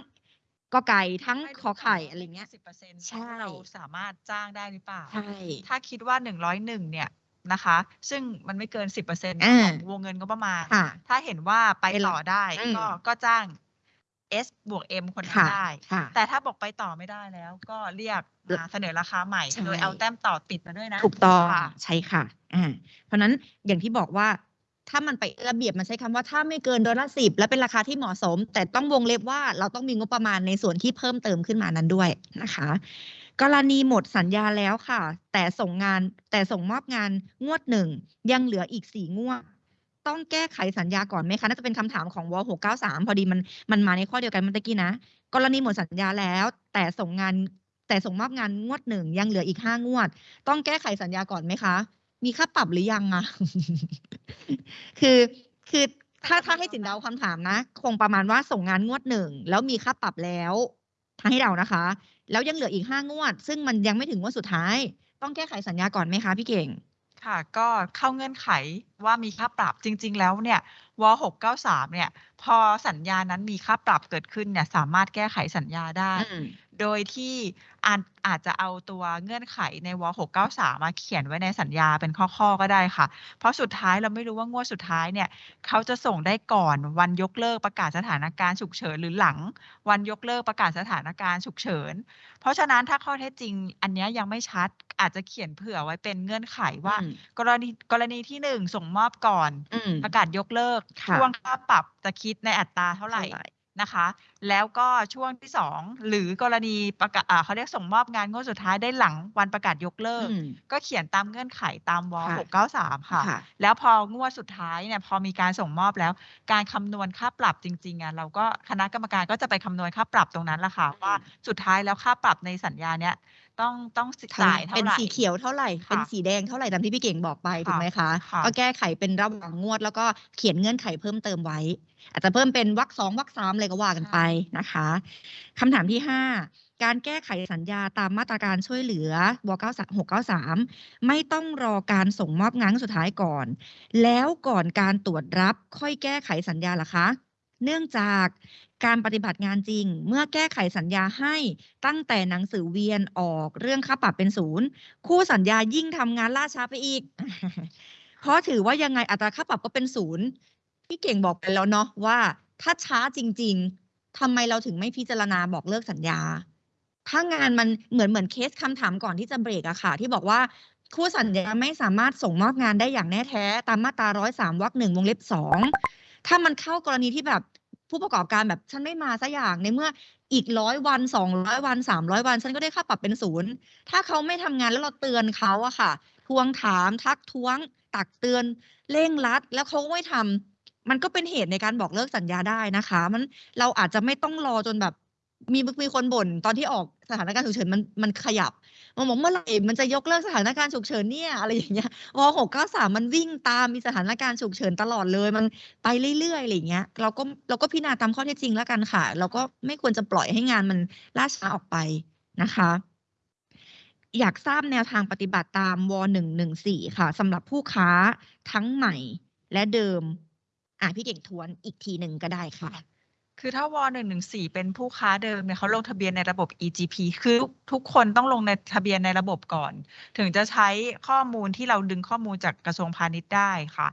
กอไก่ทั้งให้ดูขอไข่ก่นว่าอะไรเงี้ยสิบเปอร์เซ็นต์ใช่เราสามารถจ้างได้หรือเปล่าใช่ถ้าคิดว่าหนึ่งร้อยหนึ่งเนี่ย นะคะ ซึ่งมันไม่เกินสิบเปอร์เซ็นต์อ่าของวงเงินก็ประมาณค่ะถ้าเห็นว่าไปเป็นต่อได้อืมก็ก็จ้าง S บวก M คนนั้นค่ะได้ค่ะแต่ถ้าบอกไปต่อไม่ได้แล้ว ก็เรียกมาเสนอราคาใหม่ใช่โดยเอาแต้มต่อติดมาด้วยนะ ถูกต้องค่ะใช่ค่ะอ่าเพราะฉะนั้นอย่างที่บอกว่าถ้ามันไประเบียบมันใช้คำว่าถ้าไม่เกินดอลลาร์สิบและเป็นราคาที่เหมาะสม แต่ต้องวงเล็บว่าเราต้องมีงบประมาณในส่วนที่เพิ่มเติมขึ้นมานั้นด้วยนะคะ กรณีหมดสัญญาแล้วค่ะ แต่ส่งงานแต่ส่งมอบงานงวดหนึ่งยังเหลืออีกสี่งวด ต้องแก้ไขสัญญาก่อนไหมคะน่าจะเป็นคำถามของวหกเก้าสามพอดีมันมันมาในข้อเดียวกันเมื่อกี้นะ กรณีหมดสัญญาแล้ว แต่ส่งงานแต่ส่งมอบงานงวดหนึ่งยังเหลืออีกห้างวด ต้องแก้ไขสัญญาก่อนไหมคะ มีค่าปรับหรือยังอะคือคือถ้าถ้าให้สินเดาคำถามนะ คงประมาณว่าส่งงานงวดหนึ่งแล้วมีค่าปรับแล้วให้เดานะคะ แล้วยังเหลืออีกห้างวด ซึ่งมันยังไม่ถึงงวดสุดท้าย ต้องแก้ไขสัญญาก่อนไหมคะพี่เก่ง ค่ะก็เข้าเงื่อนไขว่ามีค่าปรับจริง ๆ แล้วเนี่ยว693เนี่ย พอสัญญานั้นมีค่าปรับเกิดขึ้นเนี่ย สามารถแก้ไขสัญญาได้อืม โดยที่อาจอาจจะเอาตัวเงื่อนไขในว 693 มาเขียนไว้ในสัญญาเป็นข้อๆก็ได้ค่ะ เพราะสุดท้ายเราไม่รู้ว่างวดสุดท้ายเนี่ยเขาจะส่งได้ก่อนวันยกเลิกประกาศสถานการณ์ฉุกเฉินหรือหลัง วันยกเลิกประกาศสถานการณ์ฉุกเฉิน เพราะฉะนั้นถ้าข้อเท็จจริง อันเนี้ยยังไม่ชัดอาจจะเขียนเผื่อไว้เป็นเงื่อนไขว่าอืมกรณีกรณีที่หนึ่งส่งมอบก่อนอืมประกาศยกเลิกค่ะช่วงค่าปรับจะคิดในอัตราเท่าไหร่ นะคะ แล้วก็ช่วงที่สองหรือกรณีประกาศอ่าเขาเรียกส่งมอบงานงวดสุดท้ายได้หลังวันประกาศยกเลิกอืมก็เขียนตามเงื่อนไขตามวค่ะหกเก้าสามค่ะค่ะ แล้วพองวดสุดท้ายเนี่ยพอมีการส่งมอบแล้ว การคำนวณค่าปรับจริงๆอะเราก็คณะกรรมการก็จะไปคำนวณค่าปรับตรงนั้นแหละค่ะอืมว่าสุดท้ายแล้วค่าปรับในสัญญาเนี้ย ต้องต้องเท่าจ่ายไหร่เท่าเป็นไหร่สีเขียวเท่าไหร่ค่ะเป็นสีแดงเท่าไหร่ตามที่พี่เก่งบอกไปถูกไหมคะค่ะก็แก้ไขเป็นระหว่างงวด แล้วก็เขียนเงื่อนไขเพิ่มเติมไว้ อาจจะเพิ่มเป็นวรรคสองวรรคสามอะไรก็ว่ากันไปนะคะคำถามที่ห้าการแก้ไขสัญญาตามมาตรการช่วยเหลือวเก้าหกเก้าสามไม่ต้องรอการส่งมอบงานครั้งสุดท้ายก่อน แล้วก่อนการตรวจรับค่อยแก้ไขสัญญาล่ะคะ เนื่องจากการปฏิบัติงานจริง เมื่อแก้ไขสัญญาให้ตั้งแต่หนังสือเวียนออกเรื่องค่าปรับเป็นศูนย์คู่สัญญายิ่งทำงานล่าช้าไปอีก เพราะถือว่ายังไงอัตราค่าปรับก็เป็นศูนย์พี่เก่งบอกไปแล้วเนาะว่า ถ้าช้าจริง ๆทำไมเราถึงไม่พิจารณาบอกเลิกสัญญา ถ้างานมันเหมือนเหมือนเคสคำถามก่อนที่จะเบรกอะค่ะ ที่บอกว่าคู่สัญญาไม่สามารถส่งมอบงานได้อย่างแน่แท้ ตามมาตราร้อยสามวรรคหนึ่งวงเล็บสอง ถ้ามันเข้ากรณีที่แบบผู้ประกอบการแบบฉันไม่มาสักอย่างในเมื่ออีกร้อยวันสองร้อยวันสามร้อยวัน ฉันก็ได้ค่าปรับเป็นศูนย์ถ้าเขาไม่ทำงานแล้วเราเตือนเขาอะค่ะ ทวงถามทักท้วง ตักเตือนเร่งรัด แล้วเขาไม่ทำมันก็เป็นเหตุในการบอกเลิกสัญญาได้นะคะ มันเราอาจจะไม่ต้องรอจนแบบมีมีคนบ่นตอนที่ออกสถานการณ์ฉุกเฉินมันมันขยับ มันบอกเมื่อไหร่มันจะยกเลิกสถานการณ์ฉุกเฉินเนี่ยอะไรอย่างเงี้ยวหกเก้าสามมันวิ่งตามมีสถานการณ์ฉุกเฉินตลอดเลย มันไปเรื่อยๆอะไรอย่างเงี้ยเราก็เราก็พิจารณาตามข้อเท็จจริงแล้วกันค่ะ เราก็ไม่ควรจะปล่อยให้งานมันล่าช้าออกไปนะคะอยากทราบแนวทางปฏิบัติตามวหนึ่งหนึ่งสี่ค่ะสำหรับผู้ค้าทั้งใหม่และเดิม อะพี่เก่งทวนอีกทีหนึ่งก็ได้ค่ะ คือถ้าวหนึ่งหนึ่งสี่เป็นผู้ค้าเดิมเนี่ยเขาลงทะเบียนในระบบ EGP คือทุกคนต้องลงในทะเบียนในระบบก่อน ถึงจะใช้ข้อมูลที่เราดึงข้อมูลจากกระทรวงพาณิชย์ได้ค่ะ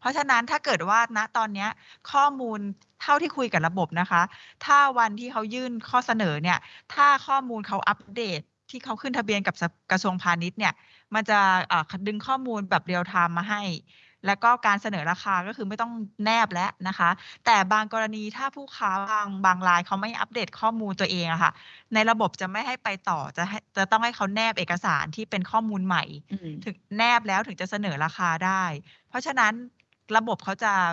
เพราะฉะนั้นถ้าเกิดว่าณตอนนี้ข้อมูลเท่าที่คุยกับระบบนะคะ ถ้าวันที่เขายื่นข้อเสนอเนี่ย ถ้าข้อมูลเขาอัปเดตที่เขาขึ้นทะเบียนกับกระทรวงพาณิชย์เนี่ย มันจะดึงข้อมูลแบบเรียลไทม์มาให้ แล้วก็การเสนอราคาก็คือไม่ต้องแนบแล้วนะคะ แต่บางกรณีถ้าผู้ค้าบางบางรายเขาไม่อัปเดตข้อมูลตัวเองอะค่ะ ในระบบจะไม่ให้ไปต่อจะให้จะต้องให้เขาแนบเอกสารที่เป็นข้อมูลใหม่อืมถึงแนบแล้วถึงจะเสนอราคาได้ เพราะฉะนั้นระบบเขาจะเอ่อ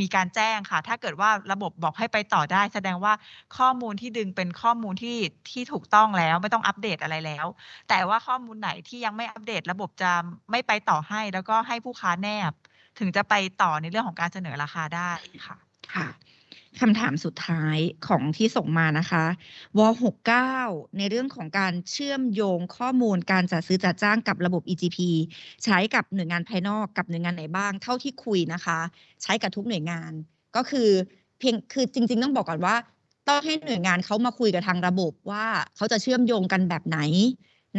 มีการแจ้งค่ะ ถ้าเกิดว่าระบบบอกให้ไปต่อได้ แสดงว่าข้อมูลที่ดึงเป็นข้อมูลที่ที่ถูกต้องแล้วไม่ต้องอัปเดตอะไรแล้ว แต่ว่าข้อมูลไหนที่ยังไม่อัปเดต ระบบจะไม่ไปต่อให้ แล้วก็ให้ผู้ค้าแนบ ถึงจะไปต่อในเรื่องของการเสนอราคาได้ค่ะ ค่ะ คำถามสุดท้ายของที่ส่งมานะคะว69 ในเรื่องของการเชื่อมโยงข้อมูลการจัดซื้อจัดจ้างกับระบบ EGP ใช้กับหน่วยงานภายนอกกับหน่วยงานไหนบ้าง เท่าที่คุยนะคะ ใช้กับทุกหน่วยงาน ก็คือเพียงคือจริง ๆ ต้องบอกก่อนว่า ต้องให้หน่วยงานเขามาคุยกับทางระบบว่าเขาจะเชื่อมโยงกันแบบไหน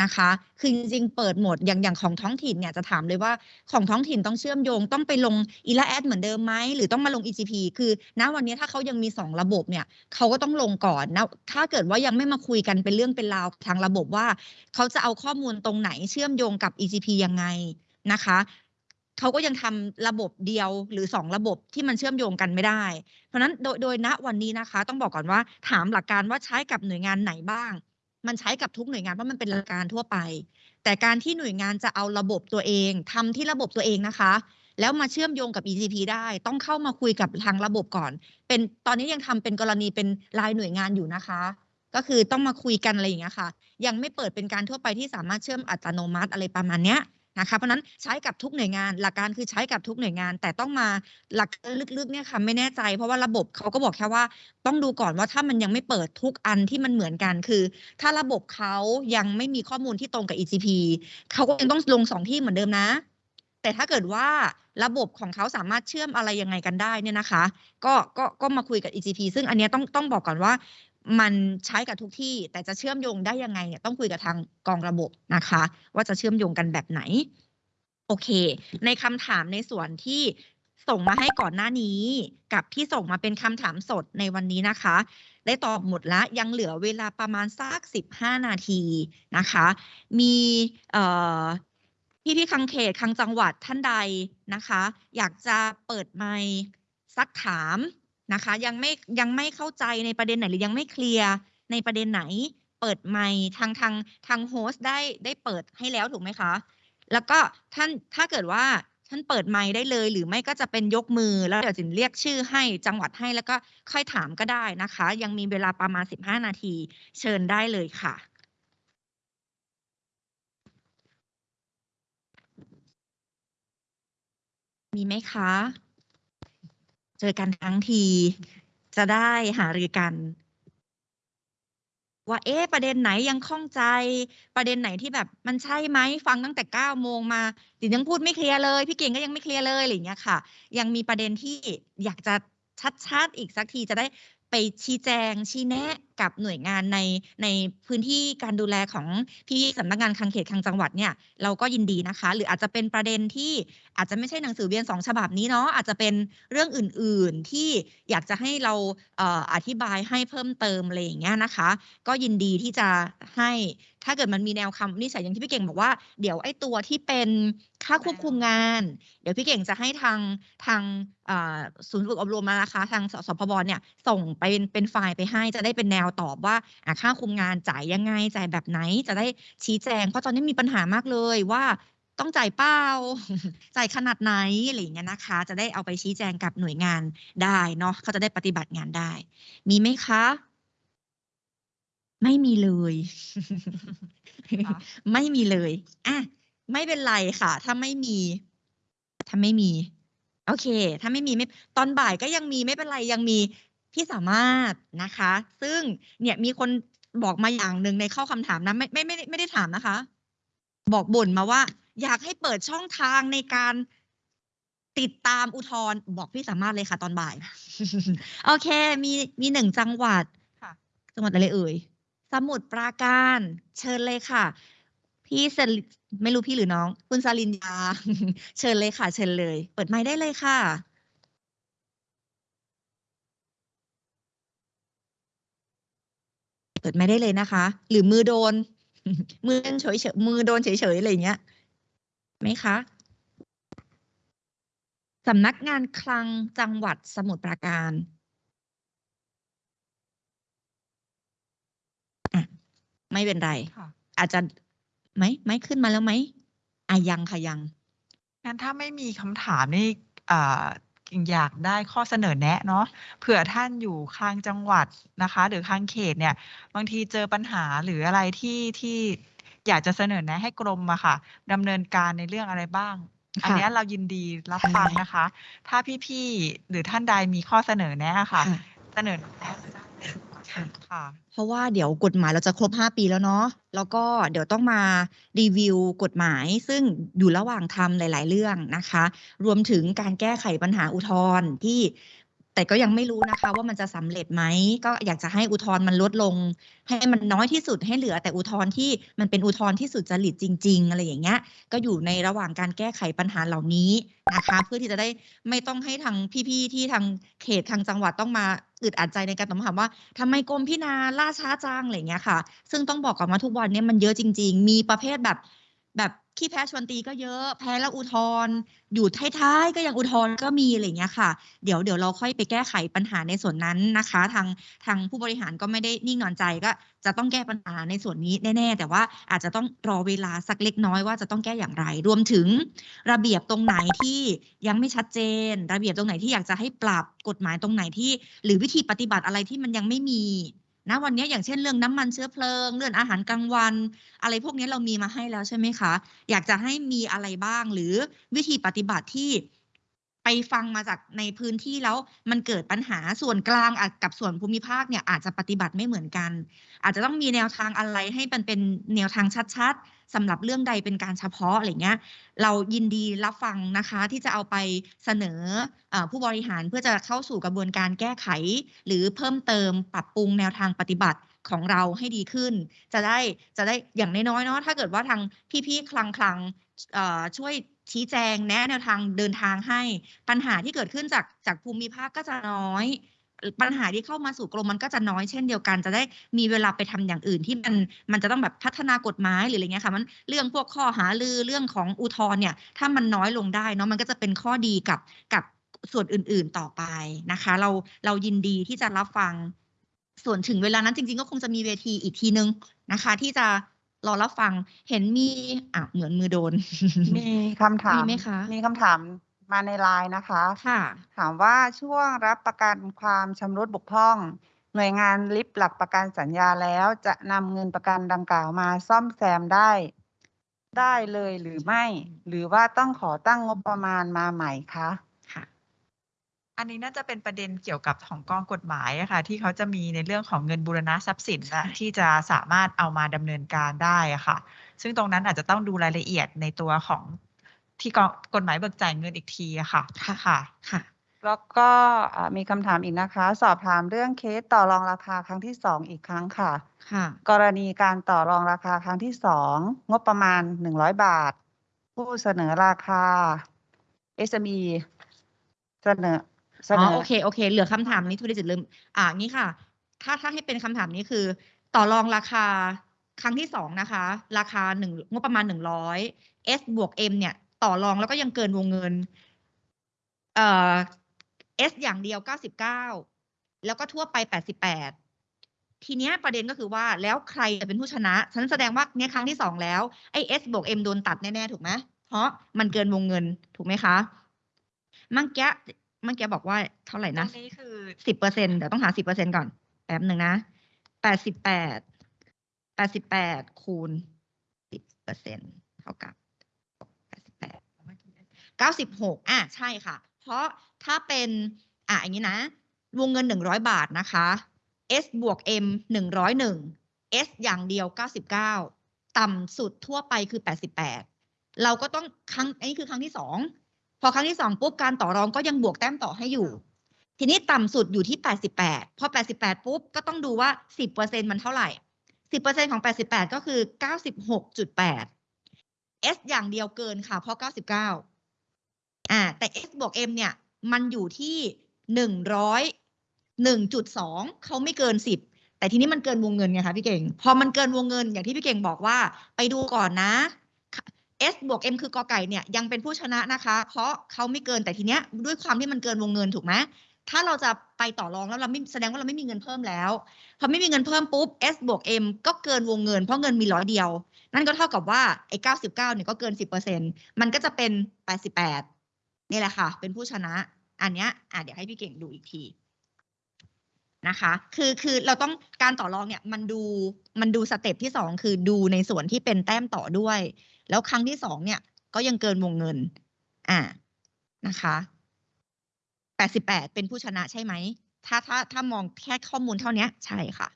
นะคะ คือจริงๆ เปิดหมดอย่างอย่างของท้องถิ่นเนี่ยจะถามเลยว่าของท้องถิ่นต้องเชื่อมโยงต้องไปลงอีลาแอดเหมือนเดิมไหมหรือต้องมาลง EGP คือ ณวันนี้ถ้าเขายังมีสองระบบเนี่ยเขาก็ต้องลงก่อนนะถ้าเกิดว่ายังไม่มาคุยกันเป็นเรื่องเป็นราวทางระบบว่า เขาจะเอาข้อมูลตรงไหนเชื่อมโยงกับ EGP ยังไงนะคะเขาก็ยังทำระบบเดียวหรือสองระบบที่มันเชื่อมโยงกันไม่ได้ เพราะฉะนั้นโดยโดยณวันนี้นะคะ ต้องบอกก่อนว่าถามหลักการว่าใช้กับหน่วยงานไหนบ้าง มันใช้กับทุกหน่วยงานเพราะมันเป็นหลักการทั่วไป แต่การที่หน่วยงานจะเอาระบบตัวเองทำที่ระบบตัวเองนะคะ แล้วมาเชื่อมโยงกับ ECP ได้ต้องเข้ามาคุยกับทางระบบก่อน เป็นตอนนี้ยังทำเป็นกรณีเป็นรายหน่วยงานอยู่นะคะ ก็คือต้องมาคุยกันอะไรอย่างเงี้ยค่ะ ยังไม่เปิดเป็นการทั่วไปที่สามารถเชื่อมอัตโนมัติอะไรประมาณเนี้ย นะคะเพราะฉะนั้นใช้กับทุกหน่วยงาน หลักการคือใช้กับทุกหน่วยงาน แต่ต้องมาหลักลึกๆเนี่ยค่ะไม่แน่ใจ เพราะว่าระบบเขาก็บอกแค่ว่า ต้องดูก่อนว่าถ้ามันยังไม่เปิดทุกอันที่มันเหมือนกันคือ ถ้าระบบเขายังไม่มีข้อมูลที่ตรงกับ ECP เขาก็ยังต้องลงสองที่เหมือนเดิมนะ แต่ถ้าเกิดว่าระบบของเขาสามารถเชื่อมอะไรยังไงกันได้เนี่ยนะคะ ก็ก็ก็มาคุยกับ ECP ซึ่งอันนี้ต้องต้องบอกก่อนว่า มันใช้กับทุกที่แต่จะเชื่อมโยงได้ยังไงเนี่ยต้องคุยกับทางกองระบบนะคะ ว่าจะเชื่อมโยงกันแบบไหน โอเค ในคำถามในส่วนที่ส่งมาให้ก่อนหน้านี้ กับที่ส่งมาเป็นคำถามสดในวันนี้นะคะ ได้ตอบหมดแล้วยังเหลือเวลาประมาณสัก 15 นาทีนะคะ มีพี่พี่คังเขตคังจังหวัดท่านใดนะคะ อยากจะเปิดไมค์ซักถาม นะคะ ยังไม่ยังไม่เข้าใจในประเด็นไหนหรือยังไม่เคลียร์ในประเด็นไหน เปิดไมค์ทางทางทางโฮสต์ได้ได้เปิดให้แล้วถูกไหมคะ แล้วก็ท่านถ้าเกิดว่าท่านเปิดไมค์ได้เลย หรือไม่ก็จะเป็นยกมือแล้วเดี๋ยวจินเรียกชื่อให้จังหวัดให้แล้วก็ค่อยถามก็ได้นะคะ ยังมีเวลาประมาณ 15 นาที เชิญได้เลยค่ะมีไหมคะ เจอกันทั้งที จะได้หารือกัน ว่าเอ๊ะประเด็นไหนยังข้องใจ ประเด็นไหนที่แบบมันใช่ไหมฟังตั้งแต่เก้าโมงมาจินยังพูดไม่เคลียร์เลย พี่เก่งก็ยังไม่เคลียร์เลยอะไรอย่างเงี้ยค่ะ ยังมีประเด็นที่อยากจะชัดๆอีกสักทีจะได้ไปชี้แจงชี้แนะกับหน่วยงานในในพื้นที่การดูแลของพี่สำนักงานคังเขตคังจังหวัดเนี่ยเราก็ยินดีนะคะ หรืออาจจะเป็นประเด็นที่อาจจะไม่ใช่หนังสือเวียนสองฉบับนี้เนาะอาจจะเป็นเรื่องอื่นๆที่อยากจะให้เราเออธิบายให้เพิ่มเติมอะไรอย่างเงี้ยนะคะ ก็ยินดีที่จะให้ถ้าเกิดมันมีแนวคำนิจฉัยอย่างที่พี่เก่งบอกว่าเดี๋ยวไอ้ตัวที่เป็นค่าควบคุมงาน เดี๋ยวพี่เก่งจะให้ทางทางศูนย์ฝึกอบรมมานะคะ ทางสสพบเนี่ยส่งไปเป็นเป็นไฟล์ไปให้จะได้เป็นแนวตอบว่าอะค่าคุมงานจ่ายยังไงจ่ายแบบไหนจะได้ชี้แจง เพราะตอนนี้มีปัญหามากเลยว่าต้องจ่ายเปล่าจ่ายขนาดไหนอะไรอย่างเงี้ยนะคะ จะได้เอาไปชี้แจงกับหน่วยงานได้เนาะเขาจะได้ปฏิบัติงานได้ มีไหมคะ ไม่มีเลยค่ะไม่มีเลยอะไม่เป็นไรค่ะ ถ้าไม่มี ถ้าไม่มี โอเค ถ้าไม่มีไม่ตอนบ่ายก็ยังมีไม่เป็นไรยังมี พี่สามารถนะคะ ซึ่งเนี่ยมีคนบอกมาอย่างหนึ่งในข้อคำถามนะไม่ไม่ไม่ได้ไม่ได้ถามนะคะ บอกบ่นมาว่า อยากให้เปิดช่องทางในการติดตามอุทธรณ์บอกพี่สามารถเลยค่ะตอนบ่าย โอเค มีมีหนึ่งจังหวัดค่ะ จังหวัดอะไรเอ่ย สมุทรปราการ เชิญเลยค่ะ พี่สลิไม่รู้พี่หรือน้อง คุณสลินยา เชิญเลยค่ะ เชิญเลย เปิดไมค์ได้เลยค่ะ เปิดไมค์ได้เลยนะคะ หรือมือโดน มือโดนเฉยเฉยมือโดนเฉยเฉยๆอะไรอย่างเงี้ยไหมคะสำนักงานคลังจังหวัดสมุทรปราการอะไม่เป็นไรค่ะอาจจะไหมไม่ขึ้นมาแล้วไหมอะยังค่ะยังงั้นถ้าไม่มีคำถามนี่ อ่าอยากได้ข้อเสนอแนะเนาะเผื่อท่านอยู่คลังจังหวัดนะคะ หรือคลังเขตเนี่ย บางทีเจอปัญหาหรืออะไรที่ที่อยากจะเสนอแนะให้กรมอะค่ะดำเนินการในเรื่องอะไรบ้าง อันค่ะเนี้ยเรายินดีรับใช่ฟังนะคะ ถ้าพี่ๆหรือท่านใดมีข้อเสนอแนะอะค่ะค่ะ เสนอแนะได้เลย ค่ะค่ะ เพราะว่าเดี๋ยวกฎหมายเราจะครบ 5 ปีแล้วเนาะแล้วก็เดี๋ยวต้องมารีวิวกฎหมาย ซึ่งอยู่ระหว่างทำหลาย ๆ เรื่องนะคะ รวมถึงการแก้ไขปัญหาอุทธรณ์ที่ แต่ก็ยังไม่รู้นะคะว่ามันจะสำเร็จไหมก็อยากจะให้อุทธรณ์มันลดลง ให้มันน้อยที่สุดให้เหลือ แต่อุทธรณ์ที่มันเป็นอุทธรณ์ที่สุดจริตจริง ๆ อะไรอย่างเงี้ย ก็อยู่ในระหว่างการแก้ไขปัญหาเหล่านี้นะคะ เพื่อที่จะได้ไม่ต้องให้ทางพี่ๆที่ทางเขตทางจังหวัดต้องมาอึดอัดใจในการตอบคำถามว่าทำไมกรมพินาล่าช้าจังอะไรอย่างเงี้ยค่ะ ซึ่งต้องบอกก่อนว่าทุกวันเนี้มันเยอะจริง ๆ มีประเภทแบบแบบ ขี้แพ้ชวนตีก็เยอะ แพ้แล้วอุทธร์อยู่ท้ายๆก็ยังอุทธร์ก็มีอะไรอย่างเงี้ยค่ะ เดี๋ยวเดี๋ยวเราค่อยไปแก้ไขปัญหาในส่วนนั้นนะคะ ทางทางผู้บริหารก็ไม่ได้นิ่งนอนใจก็จะต้องแก้ปัญหาในส่วนนี้แน่ๆ แต่ว่าอาจจะต้องรอเวลาสักเล็กน้อยว่าจะต้องแก้อย่างไร รวมถึงระเบียบตรงไหนที่ยังไม่ชัดเจน ระเบียบตรงไหนที่อยากจะให้ปรับกฎหมายตรงไหนที่ หรือวิธีปฏิบัติอะไรที่มันยังไม่มี นะวันนี้อย่างเช่นเรื่องน้ำมันเชื้อเพลิง เรื่องอาหารกลางวัน อะไรพวกนี้เรามีมาให้แล้วใช่ไหมคะ อยากจะให้มีอะไรบ้างหรือวิธีปฏิบัติที่ ไปฟังมาจากในพื้นที่แล้วมันเกิดปัญหาส่วนกลางกับส่วนภูมิภาคเนี่ยอาจจะปฏิบัติไม่เหมือนกัน อาจจะต้องมีแนวทางอะไรให้มันเป็นแนวทางชัดๆสำหรับเรื่องใดเป็นการเฉพาะอะไรเงี้ยเรายินดีรับฟังนะคะที่จะเอาไปเสนออผู้บริหารเพื่อจะเข้าสู่กระบวนการแก้ไข หรือเพิ่มเติมปรับปรุงแนวทางปฏิบัติของเราให้ดีขึ้น จะได้จะได้อย่างน้อยๆเนาะถ้าเกิดว่าทางพี่ๆคลังคลังๆช่วย ชี้แจงแนะแนวทางเดินทางให้ ปัญหาที่เกิดขึ้นจากจากภูมิภาคก็จะน้อย ปัญหาที่เข้ามาสู่กรมมันก็จะน้อยเช่นเดียวกัน จะได้มีเวลาไปทำอย่างอื่นที่มันมันจะต้องแบบพัฒนากฎหมายหรืออะไรเงี้ยค่ะมันเรื่องพวกข้อหาลือเรื่องของอุทธรณ์เนี่ย ถ้ามันน้อยลงได้เนาะมันก็จะเป็นข้อดีกับกับส่วนอื่นๆต่อไปนะคะ เราเรายินดีที่จะรับฟังส่วนถึงเวลานั้นจริงๆ ก็คงจะมีเวทีอีกทีนึงนะคะ ที่จะ รอรับฟังเห็นมีอะเหมือนมือโดน มีคำถามมีไหมคะ มีคำถามมาในไลน์นะคะ ค่ะ ถามว่าช่วงรับประกันความชำรุดบกพร่อง หน่วยงานริบหลักประกันสัญญาแล้วจะนำเงินประกันดังกล่าวมาซ่อมแซมได้ ได้เลยหรือไม่ หรือว่าต้องขอตั้งงบประมาณมาใหม่คะค่ะ อันนี้น่าจะเป็นประเด็นเกี่ยวกับของกองกฎหมายอะค่ะ ที่เขาจะมีในเรื่องของเงินบูรณะทรัพย์สินนะใช่ที่จะสามารถเอามาดำเนินการได้อะค่ะ ซึ่งตรงนั้นอาจจะต้องดูรายละเอียดในตัวของที่กองกฎหมายเบิกจ่ายเงินอีกทีอะค่ะค่ะค่ะค่ะแล้วก็อ่ามีคำถามอีกนะคะ สอบถามเรื่องเคสต่อรองราคาครั้งที่สองอีกครั้งค่ะค่ะ กรณีการต่อรองราคาครั้งที่สองงบประมาณหนึ่งร้อยบาท ผู้เสนอราคา SME เสนอเส อ๋นออโอเคโอเค เหลือคำถามนี้ทุดิจิตลืม อ่างี้ค่ะ ถ้าถ้าให้เป็นคำถามนี้คือ ต่อรองราคาครั้งที่สองนะคะ ราคาหนึ่งงบประมาณหนึ่งร้อย S บวก M เนี่ย ต่อรองแล้วก็ยังเกินวงเงิน เอ่อ S อย่างเดียวเก้าสิบเก้าแล้วก็ทั่วไปแปดสิบแปดทีเนี้ยประเด็นก็คือว่าแล้วใครจะเป็นผู้ชนะ ฉันแสดงว่าเนี่ยครั้งที่สองแล้วไอ้ S บวก M โดนตัดแน่ ๆ ถูกไหมเพราะมันเกินวงเงินถูกไหมคะเมื่อกี้ เมื่อกี้บอกว่าเท่าไหร่ตรนะงนี้คือสิบเปอร์เซ็นเดี๋ยวต้องหาสิบเปอร์เซ็นก่อน แป๊บหนึ่งนะแปดสิบแปดแปดสิบแปดคูณสิบเปอร์เซ็นเท่ากับแปดสิบแปดเก้าสิบหกอะใช่ค่ะ เพราะถ้าเป็น อะอย่างนี้นะ วงเงินหนึ่งร้อยบาทนะคะ S บวก M หนึ่งร้อยหนึ่ง S อย่างเดียวเก้าสิบเก้าต่ำสุดทั่วไปคือแปดสิบแปดเราก็ต้องครั้งอันนี้คือครั้งที่สอง พอครั้งที่สองปุ๊บการต่อรองก็ยังบวกแต้มต่อให้อยู่ ทีนี้ต่ำสุดอยู่ที่ 88 พอ 88 ปุ๊บ ก็ต้องดูว่า 10%มันเท่าไหร่ 10%ของ 88 ก็คือ 96.8 S อย่างเดียวเกินค่ะ เพราะ 99 อ่า แต่ S บวก M เนี่ย มันอยู่ที่ 100 1.2 เขาไม่เกิน 10แต่ทีนี้มันเกินวงเงินไงคะพี่เก่ง พอมันเกินวงเงินอย่างที่พี่เก่งบอกว่า ไปดูก่อนนะ S บวก M คือกอไก่เนี่ยยังเป็นผู้ชนะนะคะ เพราะเขาไม่เกินแต่ทีเนี้ยด้วยความที่มันเกินวงเงินถูกไหมถ้าเราจะไปต่อรองแล้วเราไม่แสดงว่าเราไม่มีเงินเพิ่มแล้วพอไม่มีเงินเพิ่มปุ๊บ S บวก M ก็เกินวงเงินเพราะเงินมีร้อยเดียว นั่นก็เท่ากับว่าไอ้99เนี่ยก็เกิน 10%มันก็จะเป็น 88 นี่แหละค่ะ เป็นผู้ชนะ อันเนี้ยอะเดี๋ยวให้พี่เก่งดูอีกทีนะคะ คือคือเราต้องการต่อรองเนี่ยมันดูมันดูสเต็ปที่สองคือดูในส่วนที่เป็นแต้มต่อด้วย แล้วครั้งที่สองเนี่ย ก็ยังเกินวงเงิน อ่านะคะแปดสิบแปดเป็นผู้ชนะใช่ไหม ถ้าถ้าถ้ามองแค่ข้อมูลเท่านี้ใช่ค่ะ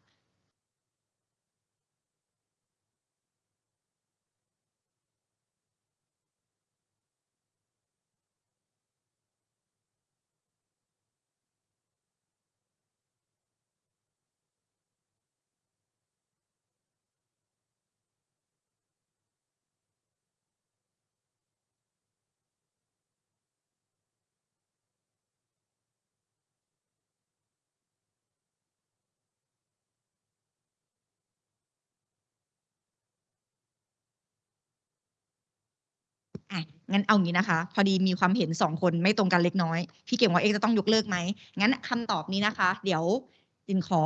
อะงั้นเอางี้นะคะ พอดีมีความเห็นสองคนไม่ตรงกันเล็กน้อย พี่เก่งว่าเอ๊ะจะต้องยกเลิกไหมงั้นคำตอบนี้นะคะ เดี๋ยวจินขอ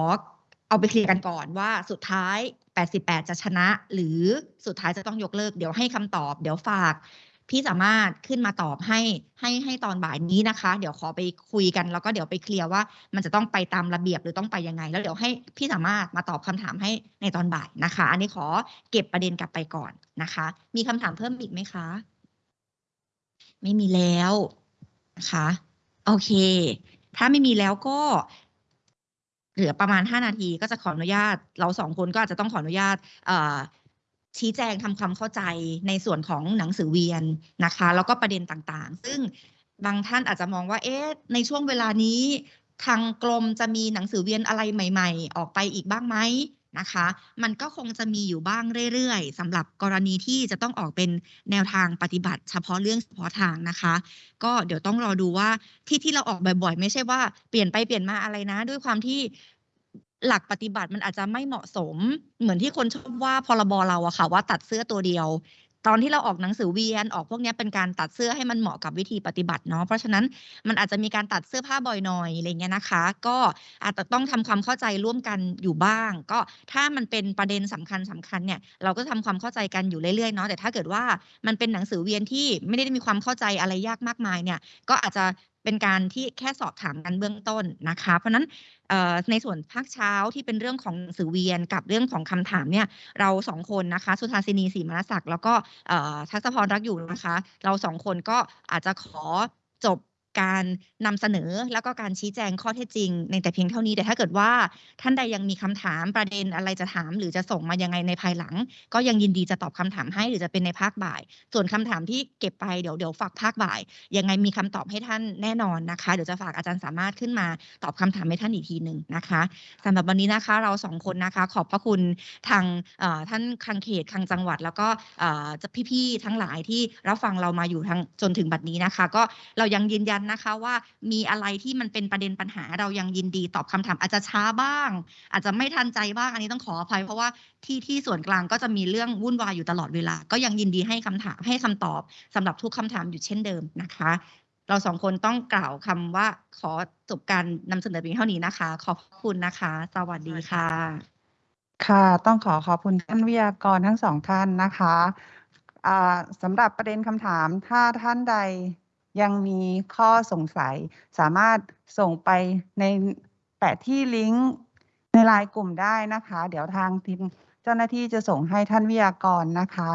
เอาไปเคลียร์กันก่อนว่าสุดท้าย 88 จะชนะ หรือสุดท้ายจะต้องยกเลิก เดี๋ยวให้คำตอบ เดี๋ยวฝาก พี่สามารถขึ้นมาตอบให้ให้ให้ตอนบ่ายนี้นะคะ เดี๋ยวขอไปคุยกัน แล้วก็เดี๋ยวไปเคลียร์ว่ามันจะต้องไปตามระเบียบหรือต้องไปยังไง แล้วเดี๋ยวให้พี่สามารถมาตอบคำถามให้ในตอนบ่ายนะคะ อันนี้ขอเก็บประเด็นกลับไปก่อนนะคะ มีคำถามเพิ่มอีกไหมคะ ไม่มีแล้วนะคะโอเค ถ้าไม่มีแล้วก็เหลือประมาณห้านาทีก็จะขออนุญาต เราสองคนก็อาจจะต้องขออนุญาตชี้แจงทำความเข้าใจในส่วนของหนังสือเวียนนะคะ แล้วก็ประเด็นต่างๆ ซึ่งบางท่านอาจจะมองว่าเอ๊ะในช่วงเวลานี้ ทางกรมจะมีหนังสือเวียนอะไรใหม่ ๆ ออกไปอีกบ้างไหม นะคะ มันก็คงจะมีอยู่บ้างเรื่อยๆสำหรับกรณีที่จะต้องออกเป็นแนวทางปฏิบัติ เฉพาะเรื่องเฉพาะทางนะคะ ก็เดี๋ยวต้องรอดูว่าที่ที่เราออกบ่อยๆ ไม่ใช่ว่าเปลี่ยนไปเปลี่ยนมาอะไรนะ ด้วยความที่หลักปฏิบัติมันอาจจะไม่เหมาะสม เหมือนที่คนชอบว่าพรบเราอะค่ะว่าตัดเสื้อตัวเดียว ตอนที่เราออกหนังสือเวียนออกพวกนี้เป็นการตัดเสื้อให้มันเหมาะกับวิธีปฏิบัติเนาะเพราะฉะนั้นมันอาจจะมีการตัดเสื้อผ้าบ่อยหน่อยอะไรเงี้ยนะคะ ก็อาจจะต้องทำความเข้าใจร่วมกันอยู่บ้าง ก็ถ้ามันเป็นประเด็นสำคัญสำคัญเนี่ยเราก็ทำความเข้าใจกันอยู่เรื่อยๆเนาะแต่ถ้าเกิดว่ามันเป็นหนังสือเวียนที่ไม่ได้มีความเข้าใจอะไรยากมากมายเนี่ยก็อาจจะ เป็นการที่แค่สอบถามกันเบื้องต้นนะคะ เพราะนั้นในส่วนภาคเช้าที่เป็นเรื่องของสือเวียนกับเรื่องของคำถามเนี่ยเราสองคนนะคะ สุธาสินีศรีมรศักดิ์แล้วก็ทัศพรรักอยู่นะคะ เราสองคนก็อาจจะขอจบ การนำเสนอแล้วก็การชี้แจงข้อเท็จจริง ในแต่เพียงเท่านี้แต่ถ้าเกิดว่า ท่านใดยังมีคำถามประเด็นอะไรจะถาม หรือจะส่งมายังไงในภายหลัง ก็ยังยินดีจะตอบคำถามให้หรือจะเป็นในภาคบ่าย ส่วนคำถามที่เก็บไปเดี๋ยวเดี๋ยวฝากภาคบ่าย ยังไงมีคำตอบให้ท่านแน่นอนนะคะเดี๋ยวจะฝากอาจารย์สามารถขึ้นมาตอบคำถามให้ท่านอีกทีหนึ่งนะคะสำหรับวันนี้นะคะเราสองคนนะคะขอบพระคุณทางท่านคังเขตคังจังหวัด แล้วก็จะพี่ๆทั้งหลายที่รับฟังเรามาอยู่ทั้งจนถึงบัดนี้นะคะ ก็เรายังยืนยันนะคะว่ามีอะไรที่มันเป็นประเด็นปัญหาเรายังยินดีตอบคำถามอาจจะช้าบ้าง อาจจะไม่ทันใจบ้างอันนี้ต้องขออภัย เพราะว่าที่ที่ส่วนกลางก็จะมีเรื่องวุ่นวายอยู่ตลอดเวลา ก็ยังยินดีให้คำถามให้คำตอบสำหรับทุกคำถามอยู่เช่นเดิมนะคะ เราสองคนต้องกล่าวคำว่าขอจบการนำเสนอเพียงเท่านี้นะคะ ขอบคุณนะคะ สวัสดีค่ะ ค่ะต้องขอขอบคุณท่านวิทยากรทั้งสองท่านนะคะสำหรับประเด็นคำถามถ้าท่านใด ยังมีข้อสงสัย สามารถส่งไปในแปะที่ลิงก์ในไลน์กลุ่มได้นะคะ เดี๋ยวทางทีมเจ้าหน้าที่จะส่งให้ท่านวิทยากรนะคะ